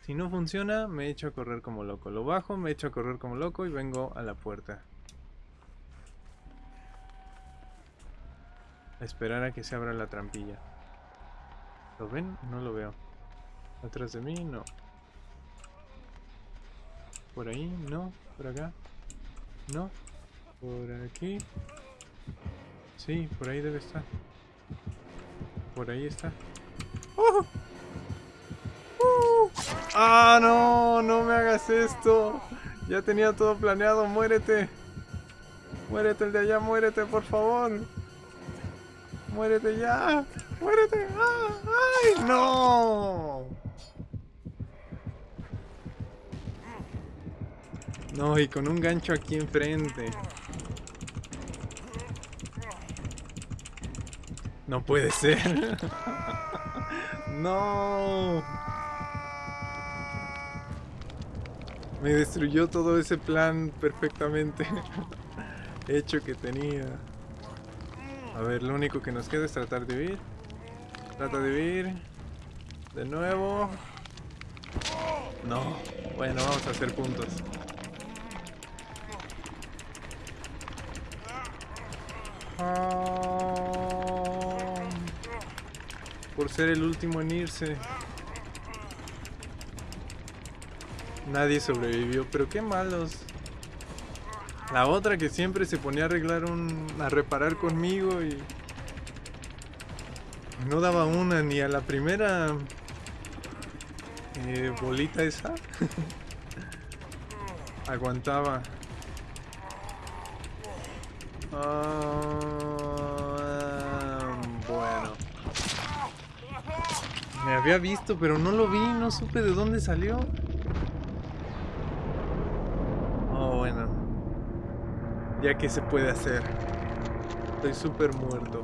Si no funciona, me echo a correr como loco. Lo bajo, me echo a correr como loco y vengo a la puerta. A esperar a que se abra la trampilla. ¿Lo ven? No lo veo. Atrás de mí, no. Por ahí, no. Por acá, no. Por aquí. Sí, por ahí debe estar. Por ahí está. ¡Ah, no! ¡No me hagas esto! Ya tenía todo planeado, muérete. Muérete el de allá, muérete, por favor. Muérete ya. ¡Muérete! ¡Ah! ¡Ay! ¡No! No, y con un gancho aquí enfrente. No puede ser. no. Me destruyó todo ese plan perfectamente hecho que tenía. A ver, lo único que nos queda es tratar de huir. Trata de huir. De nuevo. No. Bueno, vamos a hacer puntos. Ser el último en irse. Nadie sobrevivió, pero qué malos. La otra que siempre se ponía a arreglar un... a reparar conmigo y... No daba una ni a la primera eh, bolita esa. Aguantaba. Ah, bueno. Me había visto, pero no lo vi, no supe de dónde salió. Oh, bueno. Ya que se puede hacer. Estoy súper muerto.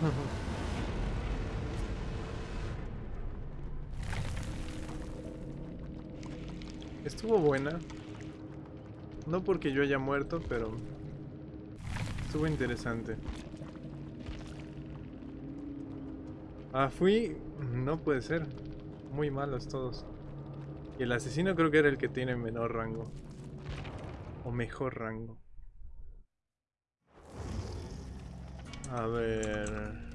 Estuvo buena. No porque yo haya muerto, pero estuvo interesante. Ah, fui... No puede ser. Muy malos todos. Y el asesino creo que era el que tiene menor rango. O mejor rango. A ver...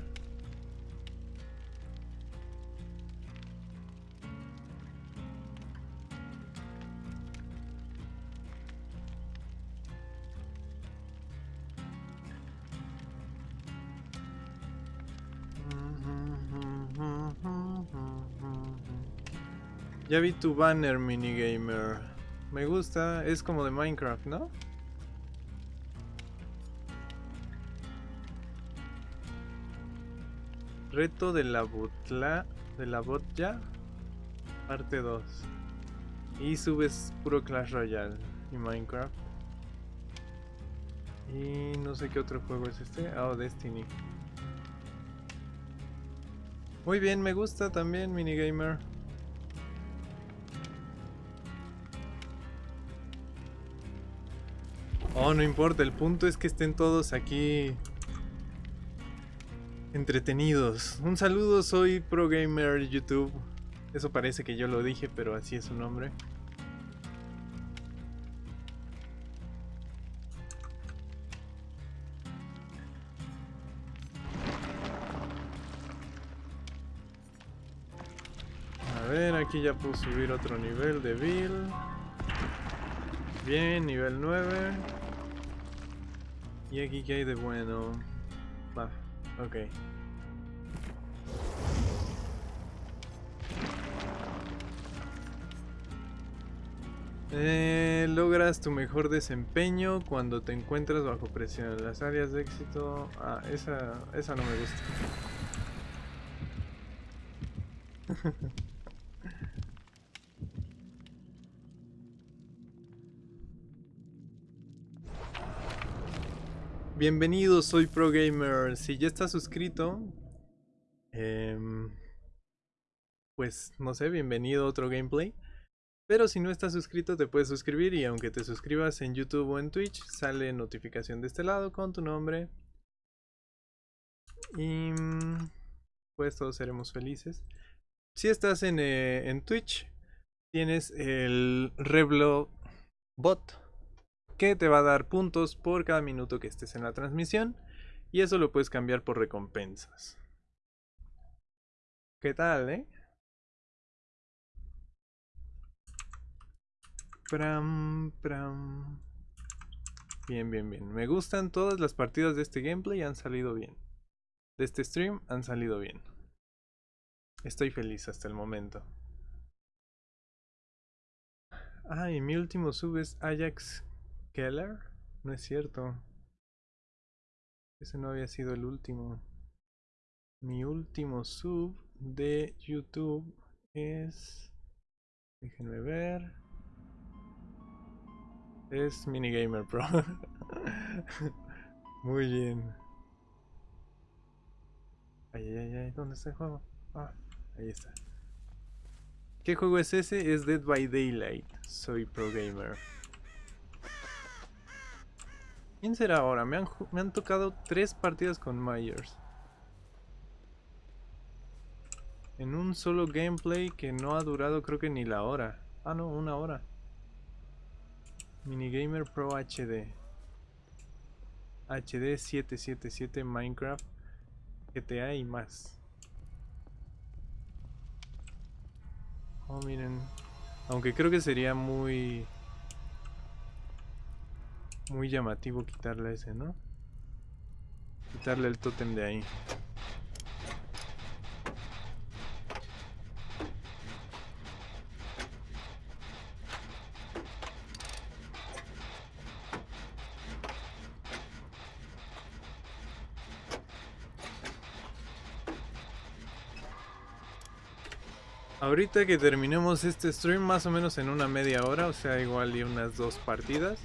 Ya vi tu banner, minigamer. Me gusta, es como de Minecraft, ¿no? Reto de la botla de la botja parte 2. Y subes puro Clash Royale y Minecraft. Y no sé qué otro juego es este. Ah, oh, Destiny. Muy bien, me gusta también, minigamer. Oh, no importa, el punto es que estén todos aquí entretenidos. Un saludo, soy ProGamer YouTube. Eso parece que yo lo dije, pero así es su nombre. A ver, aquí ya puedo subir otro nivel de Bill. Bien, nivel 9. ¿Y aquí qué hay de bueno? Va, ok. Eh, logras tu mejor desempeño cuando te encuentras bajo presión. Las áreas de éxito... Ah, esa, esa no me gusta. Bienvenido, soy ProGamer. Si ya estás suscrito, em, pues no sé, bienvenido a otro gameplay. Pero si no estás suscrito, te puedes suscribir y aunque te suscribas en YouTube o en Twitch, sale notificación de este lado con tu nombre. Y pues todos seremos felices. Si estás en, eh, en Twitch, tienes el Reblo Bot te va a dar puntos por cada minuto que estés en la transmisión y eso lo puedes cambiar por recompensas. ¿Qué tal, eh? Pram, pram. Bien, bien, bien. Me gustan todas las partidas de este gameplay, han salido bien. De este stream han salido bien. Estoy feliz hasta el momento. Ah, y mi último sub es Ajax Keller? No es cierto. Ese no había sido el último. Mi último sub de YouTube es... Déjenme ver. Es Minigamer Pro. Muy bien. Ay, ay, ay, ¿dónde está el juego? Ah, ahí está. ¿Qué juego es ese? Es Dead by Daylight. Soy pro gamer. ¿Quién será ahora? Me han, me han tocado tres partidas con Myers. En un solo gameplay que no ha durado creo que ni la hora. Ah, no, una hora. Minigamer Pro HD. HD 777 Minecraft, GTA y más. Oh, miren. Aunque creo que sería muy muy llamativo quitarle ese, ¿no? Quitarle el tótem de ahí. Ahorita que terminemos este stream más o menos en una media hora, o sea, igual y unas dos partidas.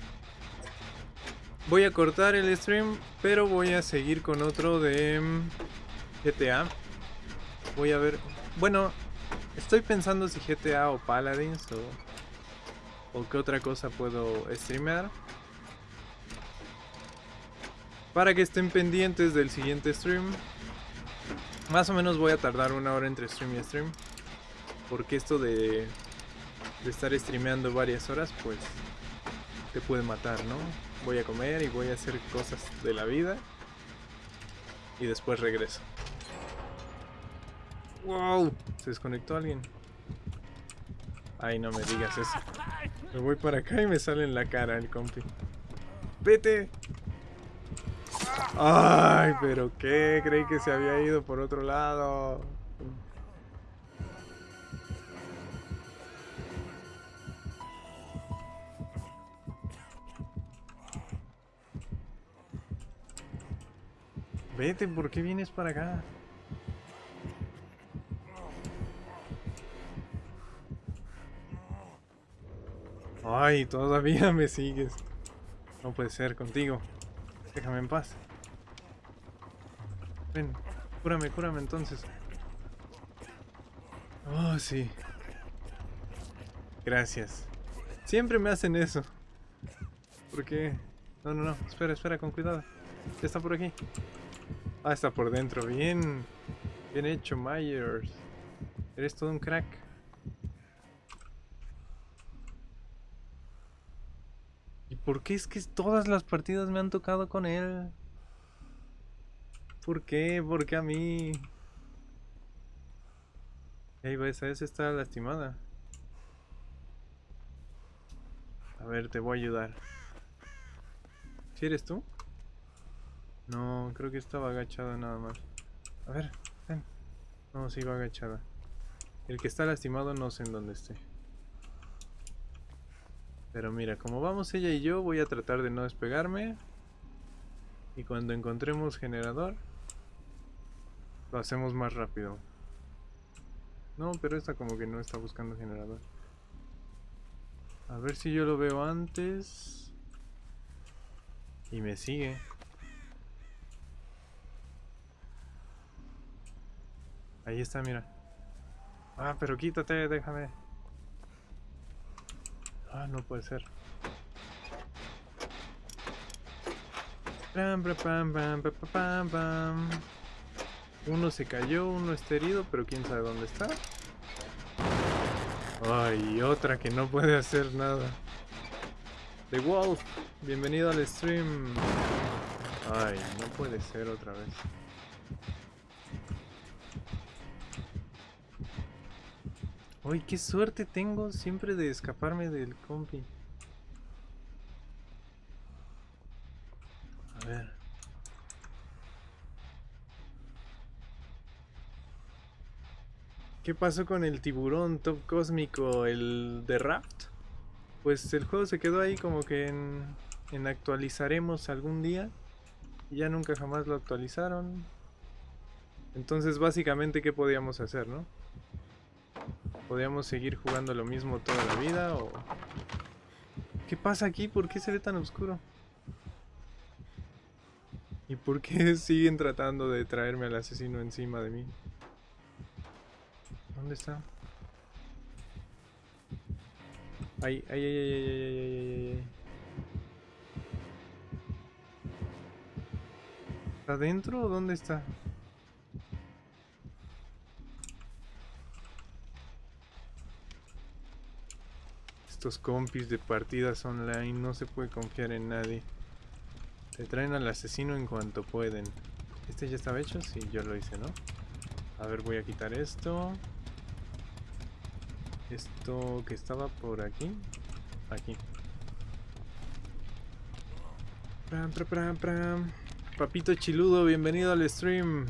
Voy a cortar el stream, pero voy a seguir con otro de mm, GTA. Voy a ver... Bueno, estoy pensando si GTA o Paladins o, o qué otra cosa puedo streamear. Para que estén pendientes del siguiente stream. Más o menos voy a tardar una hora entre stream y stream. Porque esto de, de estar streameando varias horas, pues te puede matar, ¿no? Voy a comer y voy a hacer cosas de la vida. Y después regreso. ¡Wow! Se desconectó alguien. Ay, no me digas eso. Me voy para acá y me sale en la cara el compi. ¡Vete! Ay, pero qué, creí que se había ido por otro lado. Vete, ¿por qué vienes para acá? Ay, todavía me sigues. No puede ser contigo. Déjame en paz. Ven, cúrame, cúrame entonces. Oh, sí. Gracias. Siempre me hacen eso. ¿Por qué? No, no, no. Espera, espera, con cuidado. Ya está por aquí. Ah, está por dentro. Bien. Bien hecho, Myers. Eres todo un crack. ¿Y por qué es que todas las partidas me han tocado con él? ¿Por qué? ¿Por qué a mí? Ahí va, esa vez está lastimada. A ver, te voy a ayudar. ¿Si eres tú? No, creo que estaba agachada nada más. A ver, ven. No, sí va agachada. El que está lastimado no sé en dónde esté. Pero mira, como vamos ella y yo, voy a tratar de no despegarme. Y cuando encontremos generador, lo hacemos más rápido. No, pero esta como que no está buscando generador. A ver si yo lo veo antes. Y me sigue. Ahí está, mira. Ah, pero quítate, déjame. Ah, no puede ser. Uno se cayó, uno está herido, pero quién sabe dónde está. Ay, otra que no puede hacer nada. The Wolf, bienvenido al stream. Ay, no puede ser otra vez. Uy, qué suerte tengo siempre de escaparme del compi. A ver. ¿Qué pasó con el tiburón top cósmico, el de Raft? Pues el juego se quedó ahí como que en, en actualizaremos algún día. Ya nunca jamás lo actualizaron. Entonces básicamente, ¿qué podíamos hacer, no? ¿Podríamos seguir jugando lo mismo toda la vida o...? ¿Qué pasa aquí? ¿Por qué se ve tan oscuro? ¿Y por qué siguen tratando de traerme al asesino encima de mí? ¿Dónde está? Ay, ay, ay, ay, ay, ay, ay, ay, ¿Está dentro o dónde está? Estos compis de partidas online, no se puede confiar en nadie. Te traen al asesino en cuanto pueden. ¿Este ya estaba hecho? Sí, yo lo hice, ¿no? A ver, voy a quitar esto. Esto que estaba por aquí. Aquí. Pram, pram, pram, pram. Papito Chiludo, bienvenido al stream.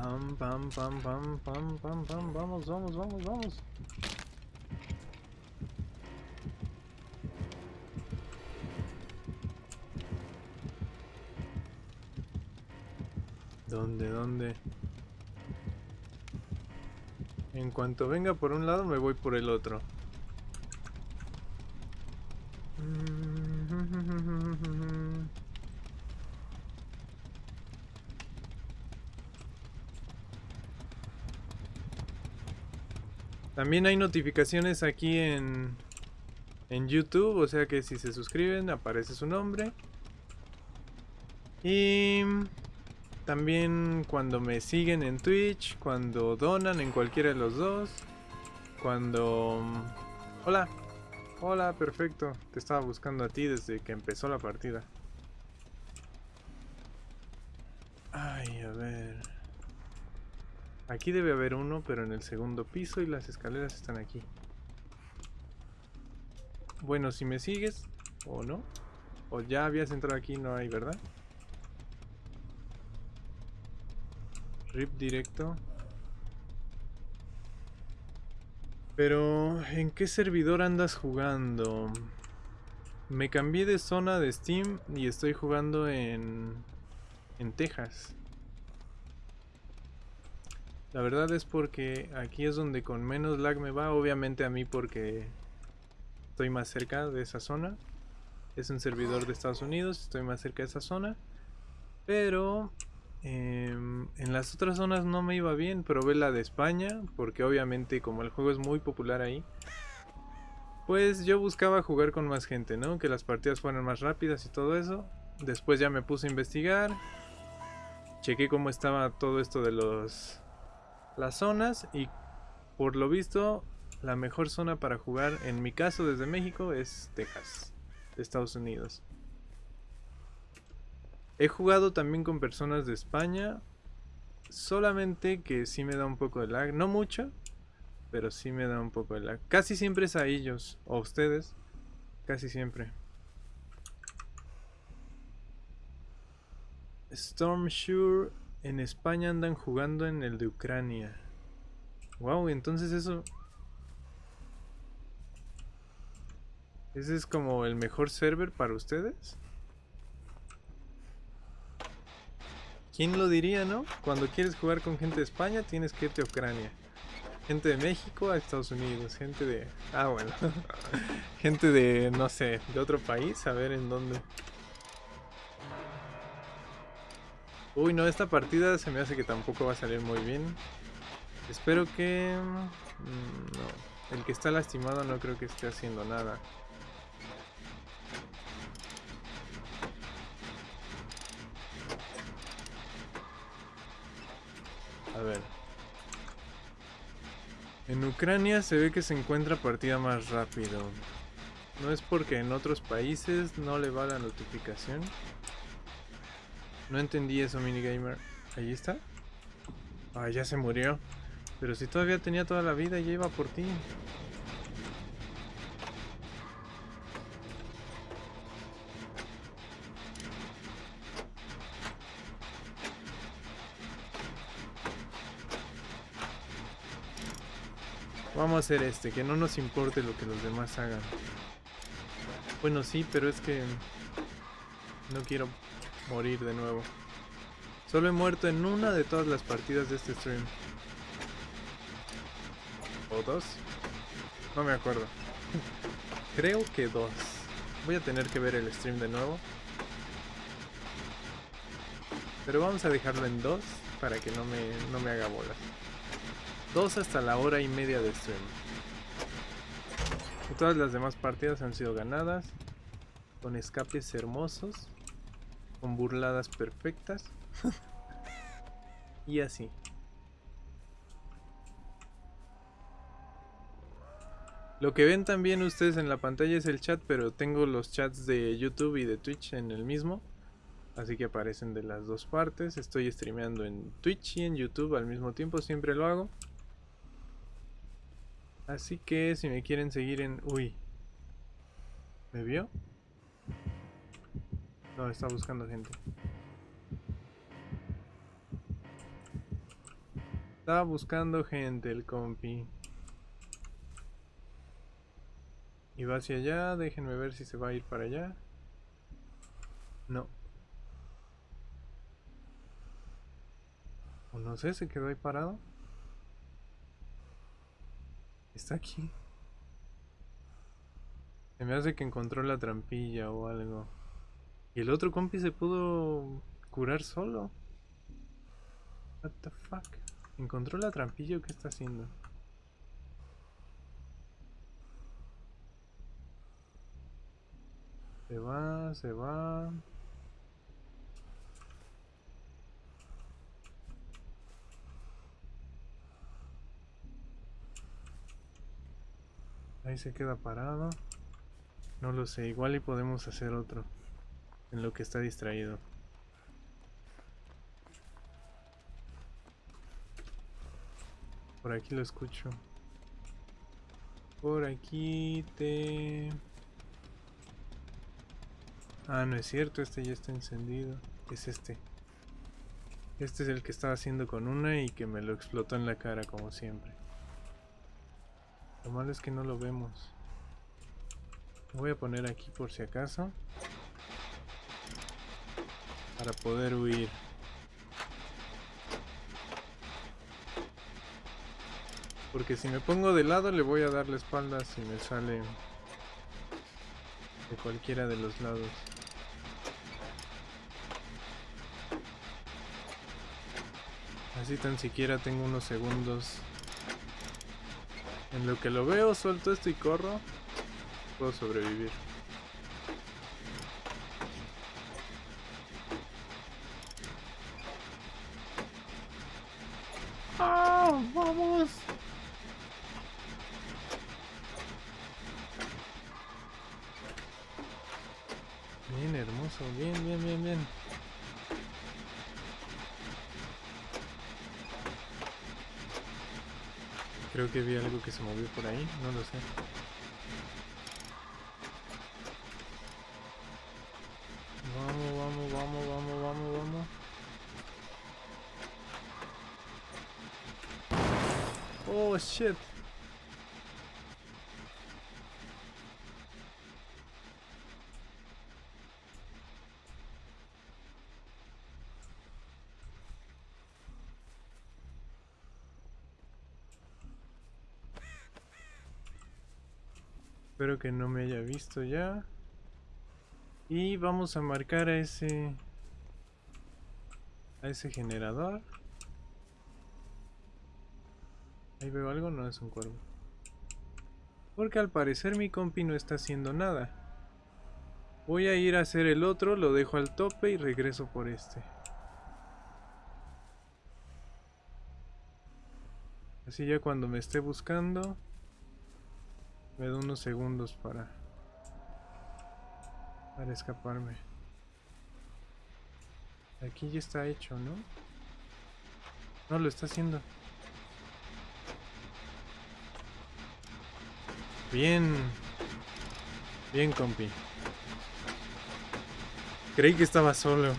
Pam, pam, pam, pam, pam, pam, vamos, vamos, vamos, vamos. ¿Dónde, dónde? En cuanto venga por un lado me voy por el otro. También hay notificaciones aquí en, en YouTube, o sea que si se suscriben aparece su nombre. Y también cuando me siguen en Twitch, cuando donan en cualquiera de los dos, cuando... Hola, hola, perfecto, te estaba buscando a ti desde que empezó la partida. Ay, a ver... Aquí debe haber uno, pero en el segundo piso y las escaleras están aquí. Bueno, si me sigues, o no, o ya habías entrado aquí, no hay, ¿verdad? Rip directo. Pero, ¿en qué servidor andas jugando? Me cambié de zona de Steam y estoy jugando en, en Texas. La verdad es porque aquí es donde con menos lag me va, obviamente a mí porque estoy más cerca de esa zona. Es un servidor de Estados Unidos, estoy más cerca de esa zona. Pero em, en las otras zonas no me iba bien, probé la de España, porque obviamente como el juego es muy popular ahí, pues yo buscaba jugar con más gente, ¿no? Que las partidas fueran más rápidas y todo eso. Después ya me puse a investigar, chequé cómo estaba todo esto de los las zonas y por lo visto la mejor zona para jugar en mi caso desde México es Texas, Estados Unidos. He jugado también con personas de España, solamente que sí me da un poco de lag, no mucho, pero sí me da un poco de lag. Casi siempre es a ellos o a ustedes, casi siempre. Storm Sure en España andan jugando en el de Ucrania. Wow, entonces eso... ¿Ese es como el mejor server para ustedes? ¿Quién lo diría, no? Cuando quieres jugar con gente de España tienes que irte a Ucrania. Gente de México a Estados Unidos. Gente de... Ah, bueno. gente de, no sé, de otro país. A ver en dónde... Uy, no, esta partida se me hace que tampoco va a salir muy bien. Espero que... Mm, no, el que está lastimado no creo que esté haciendo nada. A ver. En Ucrania se ve que se encuentra partida más rápido. No es porque en otros países no le va la notificación. No entendí eso, minigamer. ¿Ahí está? Ah, ya se murió. Pero si todavía tenía toda la vida, ya iba por ti. Vamos a hacer este, que no nos importe lo que los demás hagan. Bueno, sí, pero es que no quiero morir de nuevo. Solo he muerto en una de todas las partidas de este stream. ¿O dos? No me acuerdo. Creo que dos. Voy a tener que ver el stream de nuevo. Pero vamos a dejarlo en dos para que no me, no me haga bolas. Dos hasta la hora y media de stream. todas las demás partidas han sido ganadas. Con escapes hermosos con burladas perfectas. y así. Lo que ven también ustedes en la pantalla es el chat, pero tengo los chats de YouTube y de Twitch en el mismo. Así que aparecen de las dos partes. Estoy streameando en Twitch y en YouTube al mismo tiempo, siempre lo hago. Así que si me quieren seguir en... Uy. ¿Me vio? No, está buscando gente. Está buscando gente el compi. Y va hacia allá, déjenme ver si se va a ir para allá. No. O no sé, se quedó ahí parado. Está aquí. Se me hace que encontró la trampilla o algo. Y el otro compi se pudo curar solo. What the fuck? ¿Encontró la trampilla o qué está haciendo? Se va, se va. Ahí se queda parado. No lo sé, igual y podemos hacer otro. En lo que está distraído. Por aquí lo escucho. Por aquí te... Ah, no es cierto, este ya está encendido. Es este. Este es el que estaba haciendo con una y que me lo explotó en la cara como siempre. Lo malo es que no lo vemos. voy a poner aquí por si acaso. Para poder huir. Porque si me pongo de lado le voy a dar la espalda si me sale de cualquiera de los lados. Así tan siquiera tengo unos segundos en lo que lo veo, suelto esto y corro. Puedo sobrevivir. Creo que vi algo que se movió por ahí, no lo sé. Vamos, vamos, vamos, vamos, vamos, vamos. Oh shit. Espero que no me haya visto ya. Y vamos a marcar a ese... A ese generador. Ahí veo algo, no es un cuervo. Porque al parecer mi compi no está haciendo nada. Voy a ir a hacer el otro, lo dejo al tope y regreso por este. Así ya cuando me esté buscando, me da unos segundos para... Para escaparme. Aquí ya está hecho, ¿no? No, lo está haciendo. Bien. Bien, compi. Creí que estaba solo.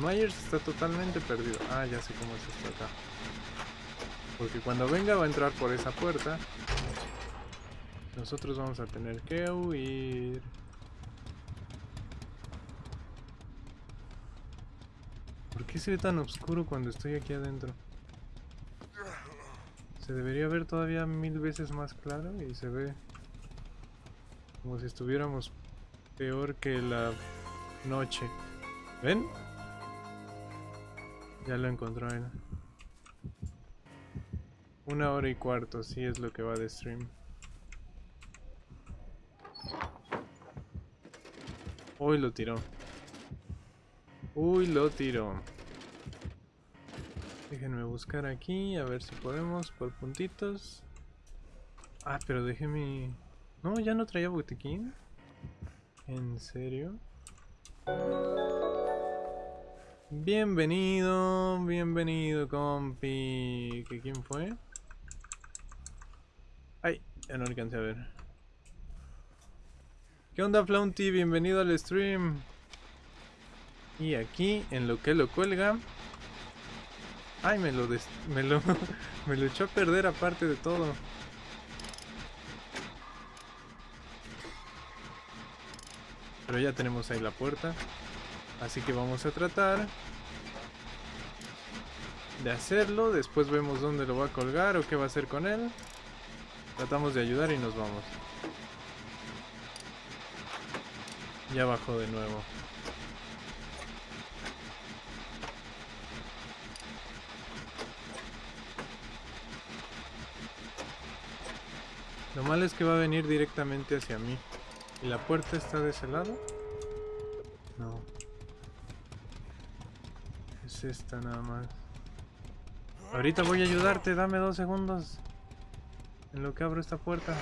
Myers está totalmente perdido. Ah, ya sé cómo es esto acá. Porque cuando venga va a entrar por esa puerta. Nosotros vamos a tener que huir. ¿Por qué se ve tan oscuro cuando estoy aquí adentro? Se debería ver todavía mil veces más claro y se ve como si estuviéramos peor que la noche. ¿Ven? Ya lo encontró él. Una hora y cuarto, sí es lo que va de stream. Uy, lo tiró. Uy, lo tiró. Déjenme buscar aquí, a ver si podemos, por puntitos. Ah, pero déjenme... No, ya no traía botiquín. ¿En serio? Bienvenido, bienvenido, compi. ¿Que quién fue? Ya no alcancé a ver. ¿Qué onda, Flaunty? Bienvenido al stream. Y aquí, en lo que lo cuelga... Ay, me lo, me lo, me lo echó a perder aparte de todo. Pero ya tenemos ahí la puerta. Así que vamos a tratar de hacerlo. Después vemos dónde lo va a colgar o qué va a hacer con él. Tratamos de ayudar y nos vamos. Ya bajó de nuevo. Lo malo es que va a venir directamente hacia mí. ¿Y la puerta está de ese lado? No. Es esta nada más. Ahorita voy a ayudarte, dame dos segundos. En lo que abro esta puerta.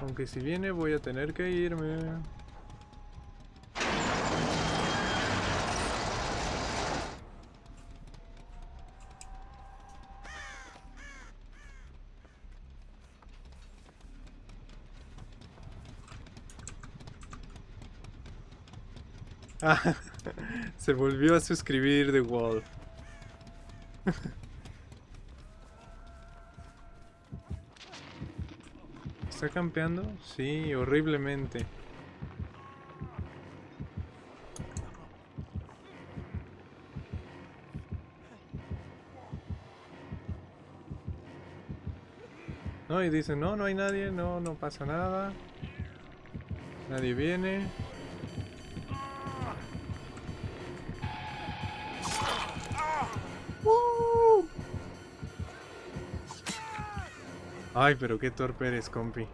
Aunque si viene voy a tener que irme. Se volvió a suscribir The Wall. ¿Está campeando? Sí, horriblemente. No, y dice, no, no hay nadie, no, no pasa nada. Nadie viene. Ay, pero qué torpe eres, compi.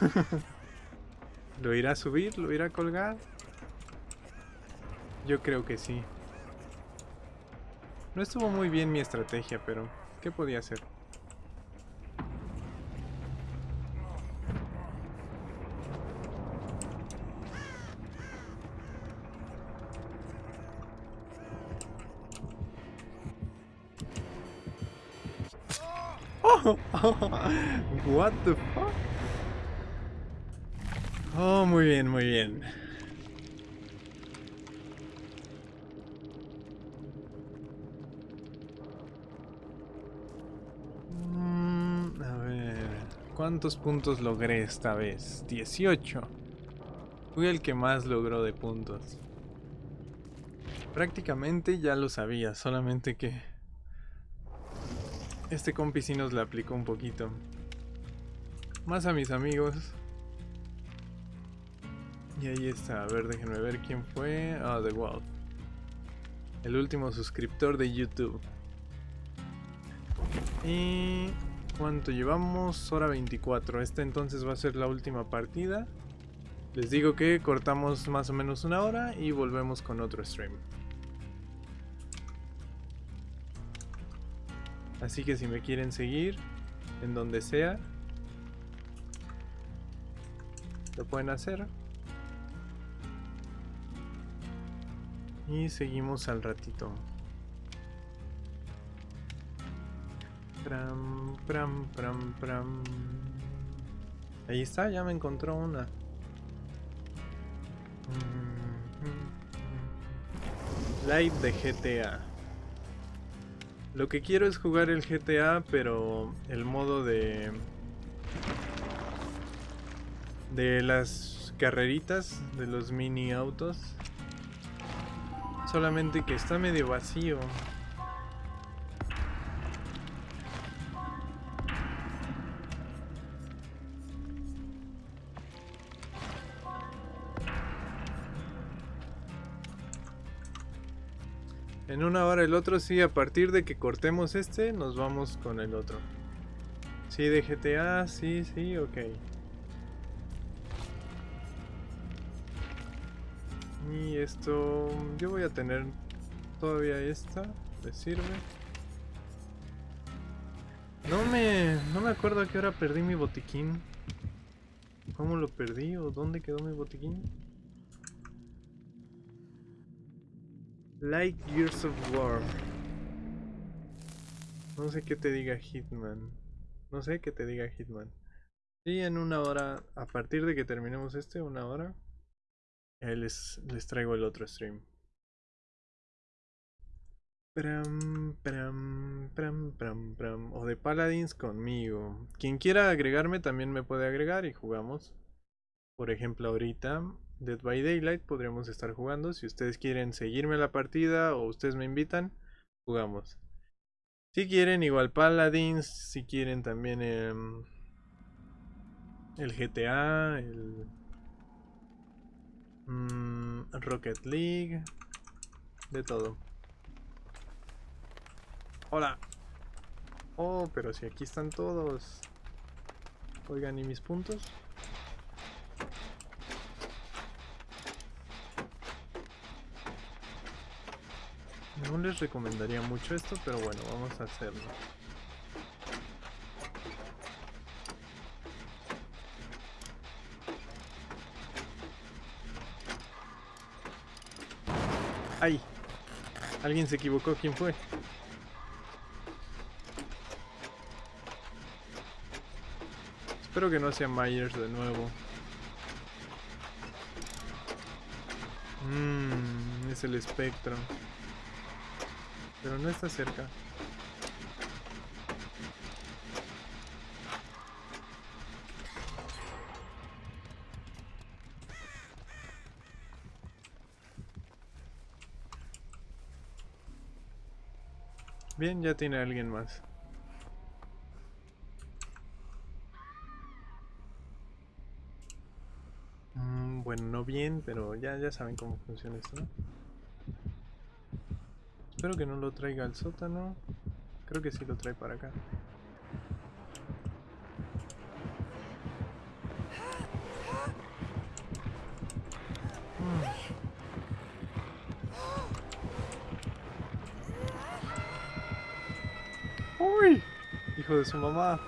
¿Lo irá a subir? ¿Lo irá a colgar? Yo creo que sí. No estuvo muy bien mi estrategia, pero ¿qué podía hacer? Oh, muy bien, muy bien. Mm, a ver, ¿cuántos puntos logré esta vez? 18. Fui el que más logró de puntos. Prácticamente ya lo sabía, solamente que este compi sí nos la aplicó un poquito. Más a mis amigos. Y ahí está. A ver, déjenme ver quién fue. Ah, The Wolf. El último suscriptor de YouTube. Y... ¿Cuánto llevamos? Hora 24. Esta entonces va a ser la última partida. Les digo que cortamos más o menos una hora y volvemos con otro stream. Así que si me quieren seguir, en donde sea, lo pueden hacer. Y seguimos al ratito. Pram, pram, pram, pram. Ahí está, ya me encontró una. Live de GTA. Lo que quiero es jugar el GTA, pero el modo de... De las carreritas, de los mini autos. Solamente que está medio vacío. En una hora el otro, sí, a partir de que cortemos este, nos vamos con el otro. Sí, de GTA, sí, sí, ok. Y esto, yo voy a tener todavía esta, ¿le sirve? No me, no me acuerdo a qué hora perdí mi botiquín. ¿Cómo lo perdí o dónde quedó mi botiquín? Like Years of War. No sé qué te diga Hitman. No sé qué te diga Hitman. Y en una hora, a partir de que terminemos este, una hora, les, les traigo el otro stream. Pram, pram, pram, pram, pram. O de Paladins conmigo. Quien quiera agregarme también me puede agregar y jugamos. Por ejemplo, ahorita Dead by Daylight podríamos estar jugando. Si ustedes quieren seguirme la partida o ustedes me invitan, jugamos. Si quieren, igual Paladins. Si quieren también em, el GTA, mm, Rocket League, de todo. Hola. Oh, pero si aquí están todos. Oigan, ¿y mis puntos? No les recomendaría mucho esto, pero bueno, vamos a hacerlo. ¡Ay! Alguien se equivocó, ¿quién fue? Espero que no sea Myers de nuevo. Mmm, es el espectro. Pero no está cerca. Bien, ya tiene alguien más. Mm, bueno, no bien, pero ya, ya saben cómo funciona esto, ¿no? Espero que no lo traiga al sótano. Creo que sí lo trae para acá. ¡Uy! Hijo de su mamá.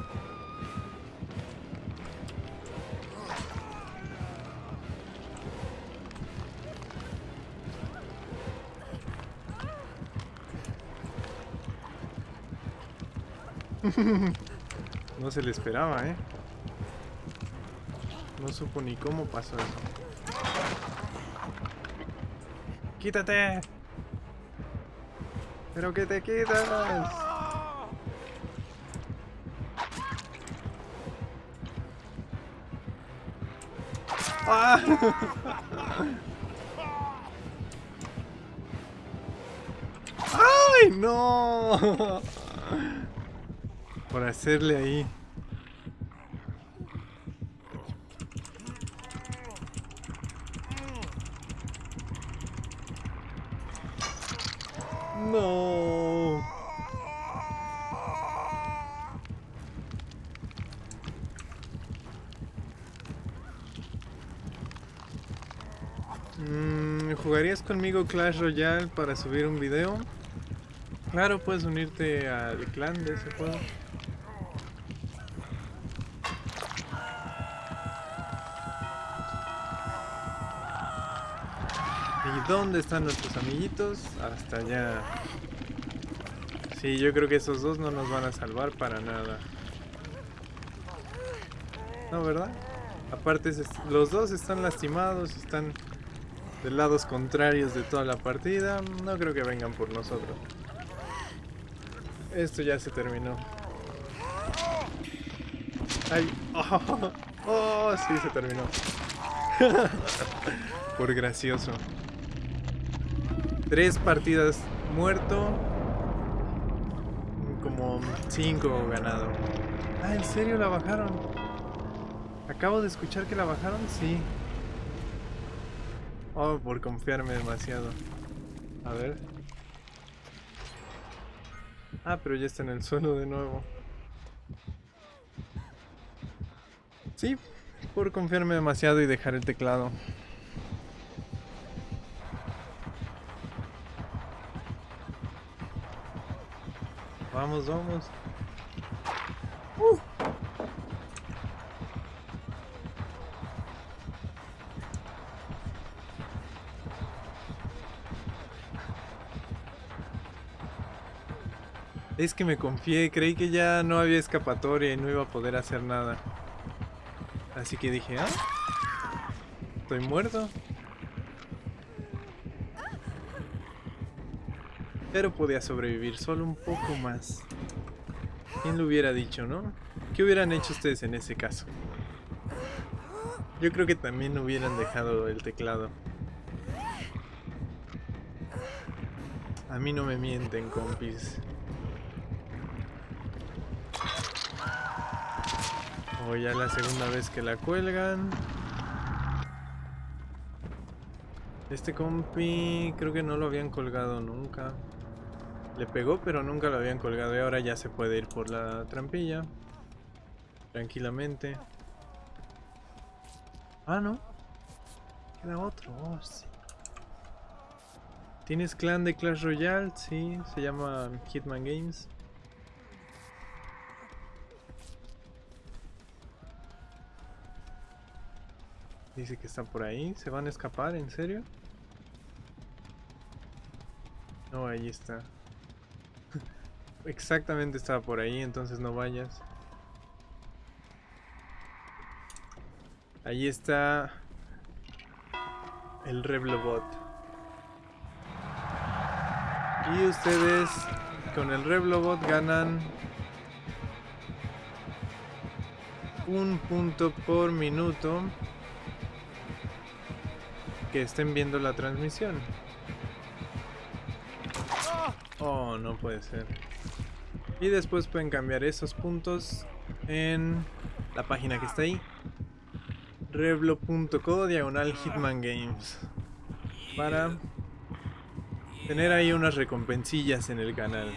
no se le esperaba, ¿eh? No supo ni cómo pasó eso. ¡Quítate! ¡Pero que te quitas! ¡Ay, no! por hacerle ahí. No. Mm, ¿Jugarías conmigo Clash Royale para subir un video? Claro, puedes unirte al clan de ese juego. ¿Dónde están nuestros amiguitos? Hasta allá. Sí, yo creo que esos dos no nos van a salvar para nada. No, ¿verdad? Aparte, los dos están lastimados, están de lados contrarios de toda la partida. No creo que vengan por nosotros. Esto ya se terminó. ¡Ay! ¡Oh! oh sí, se terminó! por gracioso. Tres partidas muerto. Como cinco ganado. Ah, ¿en serio la bajaron? Acabo de escuchar que la bajaron, sí. Oh, por confiarme demasiado. A ver. Ah, pero ya está en el suelo de nuevo. Sí, por confiarme demasiado y dejar el teclado. Vamos, vamos. Es que me confié, creí que ya no había escapatoria y no iba a poder hacer nada. Así que dije, ah, estoy muerto. Pero podía sobrevivir solo un poco más. ¿Quién lo hubiera dicho, no? ¿Qué hubieran hecho ustedes en ese caso? Yo creo que también hubieran dejado el teclado. A mí no me mienten, compis. O ya la segunda vez que la cuelgan. Este compi creo que no lo habían colgado nunca. Le pegó pero nunca lo habían colgado y ahora ya se puede ir por la trampilla. Tranquilamente. Ah, no. Queda otro. Oh. ¿Tienes clan de Clash Royale? Sí, se llama Hitman Games. Dice que está por ahí. ¿Se van a escapar? ¿En serio? No, ahí está. Exactamente estaba por ahí, entonces no vayas. Ahí está el Reblobot. Y ustedes con el Reblobot ganan un punto por minuto que estén viendo la transmisión. Oh, no puede ser. Y después pueden cambiar esos puntos en la página que está ahí. Revlo.co diagonal Hitman Games. Para tener ahí unas recompensillas en el canal.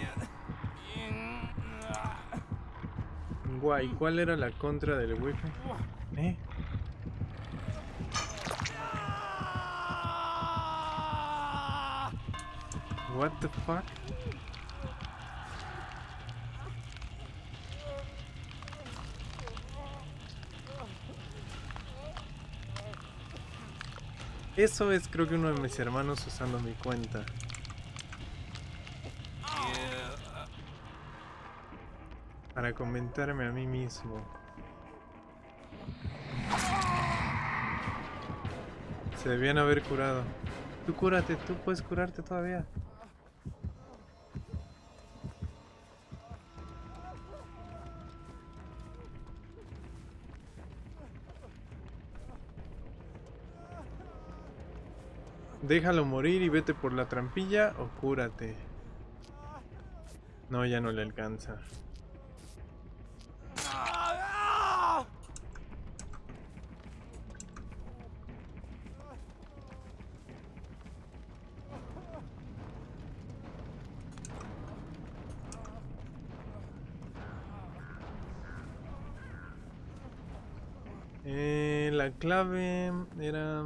Guay, ¿cuál era la contra del wifi? ¿Eh? What the fuck? Eso es creo que uno de mis hermanos usando mi cuenta. Para comentarme a mí mismo. Se debían haber curado. Tú cúrate, tú puedes curarte todavía. Déjalo morir y vete por la trampilla o cúrate. No, ya no le alcanza. Eh, la clave era...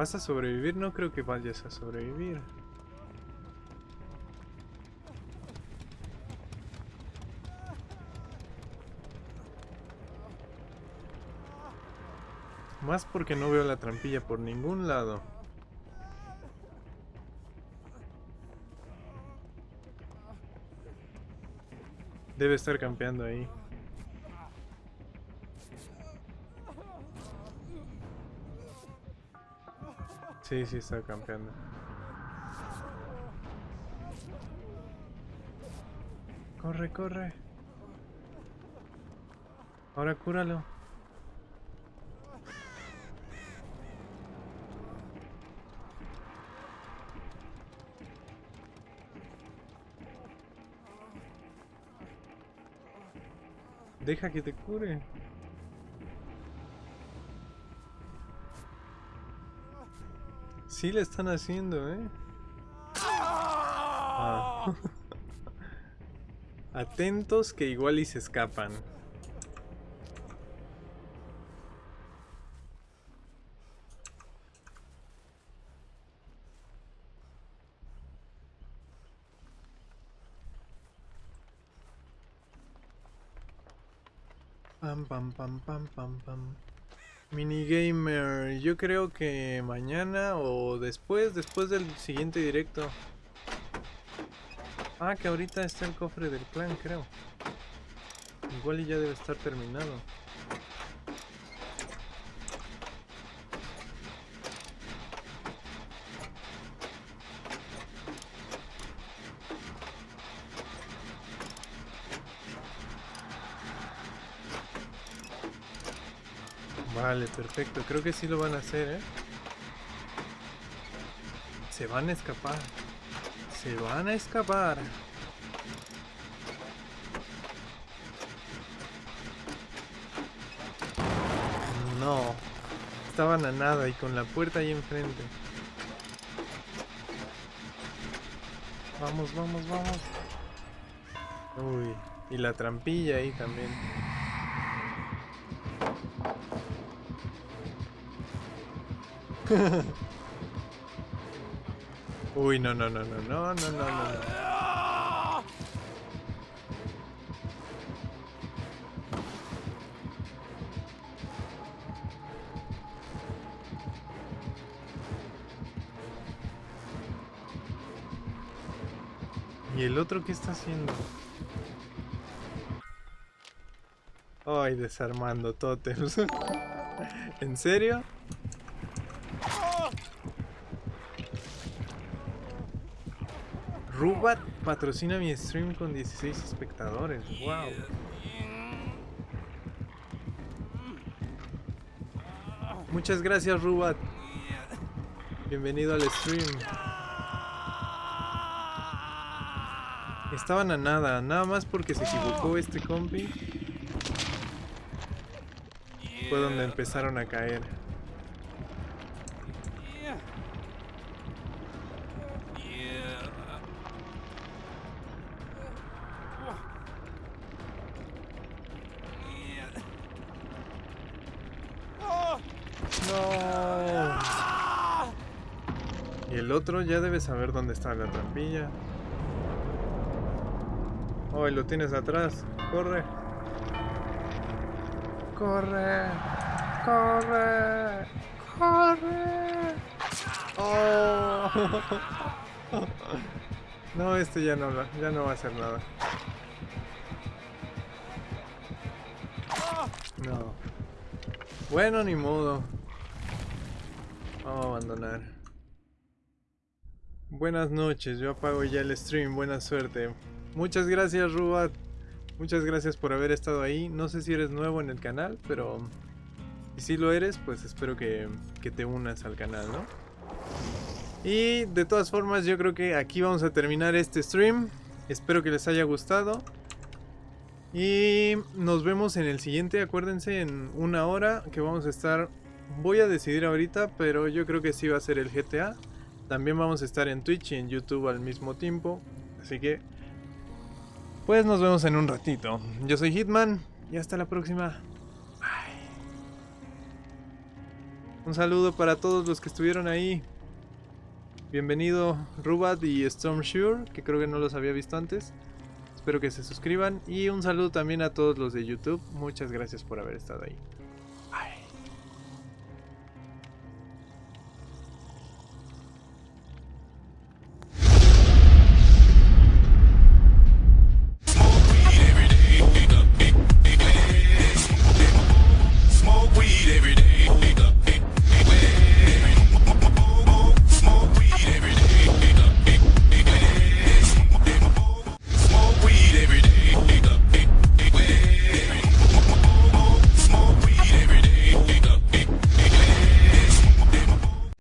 ¿Vas a sobrevivir? No creo que vayas a sobrevivir. Más porque no veo la trampilla por ningún lado. Debe estar campeando ahí. Sí, sí está campeando. Corre, corre. Ahora cúralo. Deja que te cure. Sí le están haciendo, ¿eh? Ah. Atentos que igual y se escapan. Pam pam pam pam pam pam. Minigamer, yo creo que mañana o después, después del siguiente directo. Ah, que ahorita está el cofre del clan, creo. Igual y ya debe estar terminado. Vale, perfecto. Creo que sí lo van a hacer, ¿eh? Se van a escapar. Se van a escapar. No. Estaban a nada y con la puerta ahí enfrente. Vamos, vamos, vamos. Uy, y la trampilla ahí también. Uy, no, no, no, no, no, no, no, no. ¿Y el otro qué está haciendo? Ay, desarmando tótems. ¿En serio? Rubat patrocina mi stream con 16 espectadores. Wow. Muchas gracias, Rubat. Bienvenido al stream. Estaban a nada, nada más porque se equivocó este compi. Fue donde empezaron a caer. Ya debe saber dónde está la trampilla. Oh, y lo tienes atrás. Corre. Corre. Corre. Corre. Oh. No, este ya no, ya no va a hacer nada. No. Bueno, ni modo. Vamos a abandonar. Buenas noches, yo apago ya el stream, buena suerte. Muchas gracias Rubat. Muchas gracias por haber estado ahí. No sé si eres nuevo en el canal, pero si lo eres, pues espero que, te unas al canal, ¿no? Y de todas formas yo creo que aquí vamos a terminar este stream. Espero que les haya gustado. Y nos vemos en el siguiente, acuérdense, en una hora que vamos a estar... Voy a decidir ahorita, pero yo creo que sí va a ser el GTA. También vamos a estar en Twitch y en YouTube al mismo tiempo. Así que... Pues nos vemos en un ratito. Yo soy Hitman y hasta la próxima. Bye. Un saludo para todos los que estuvieron ahí. Bienvenido Rubat y Stormshure, que creo que no los había visto antes. Espero que se suscriban y un saludo también a todos los de YouTube. Muchas gracias por haber estado ahí.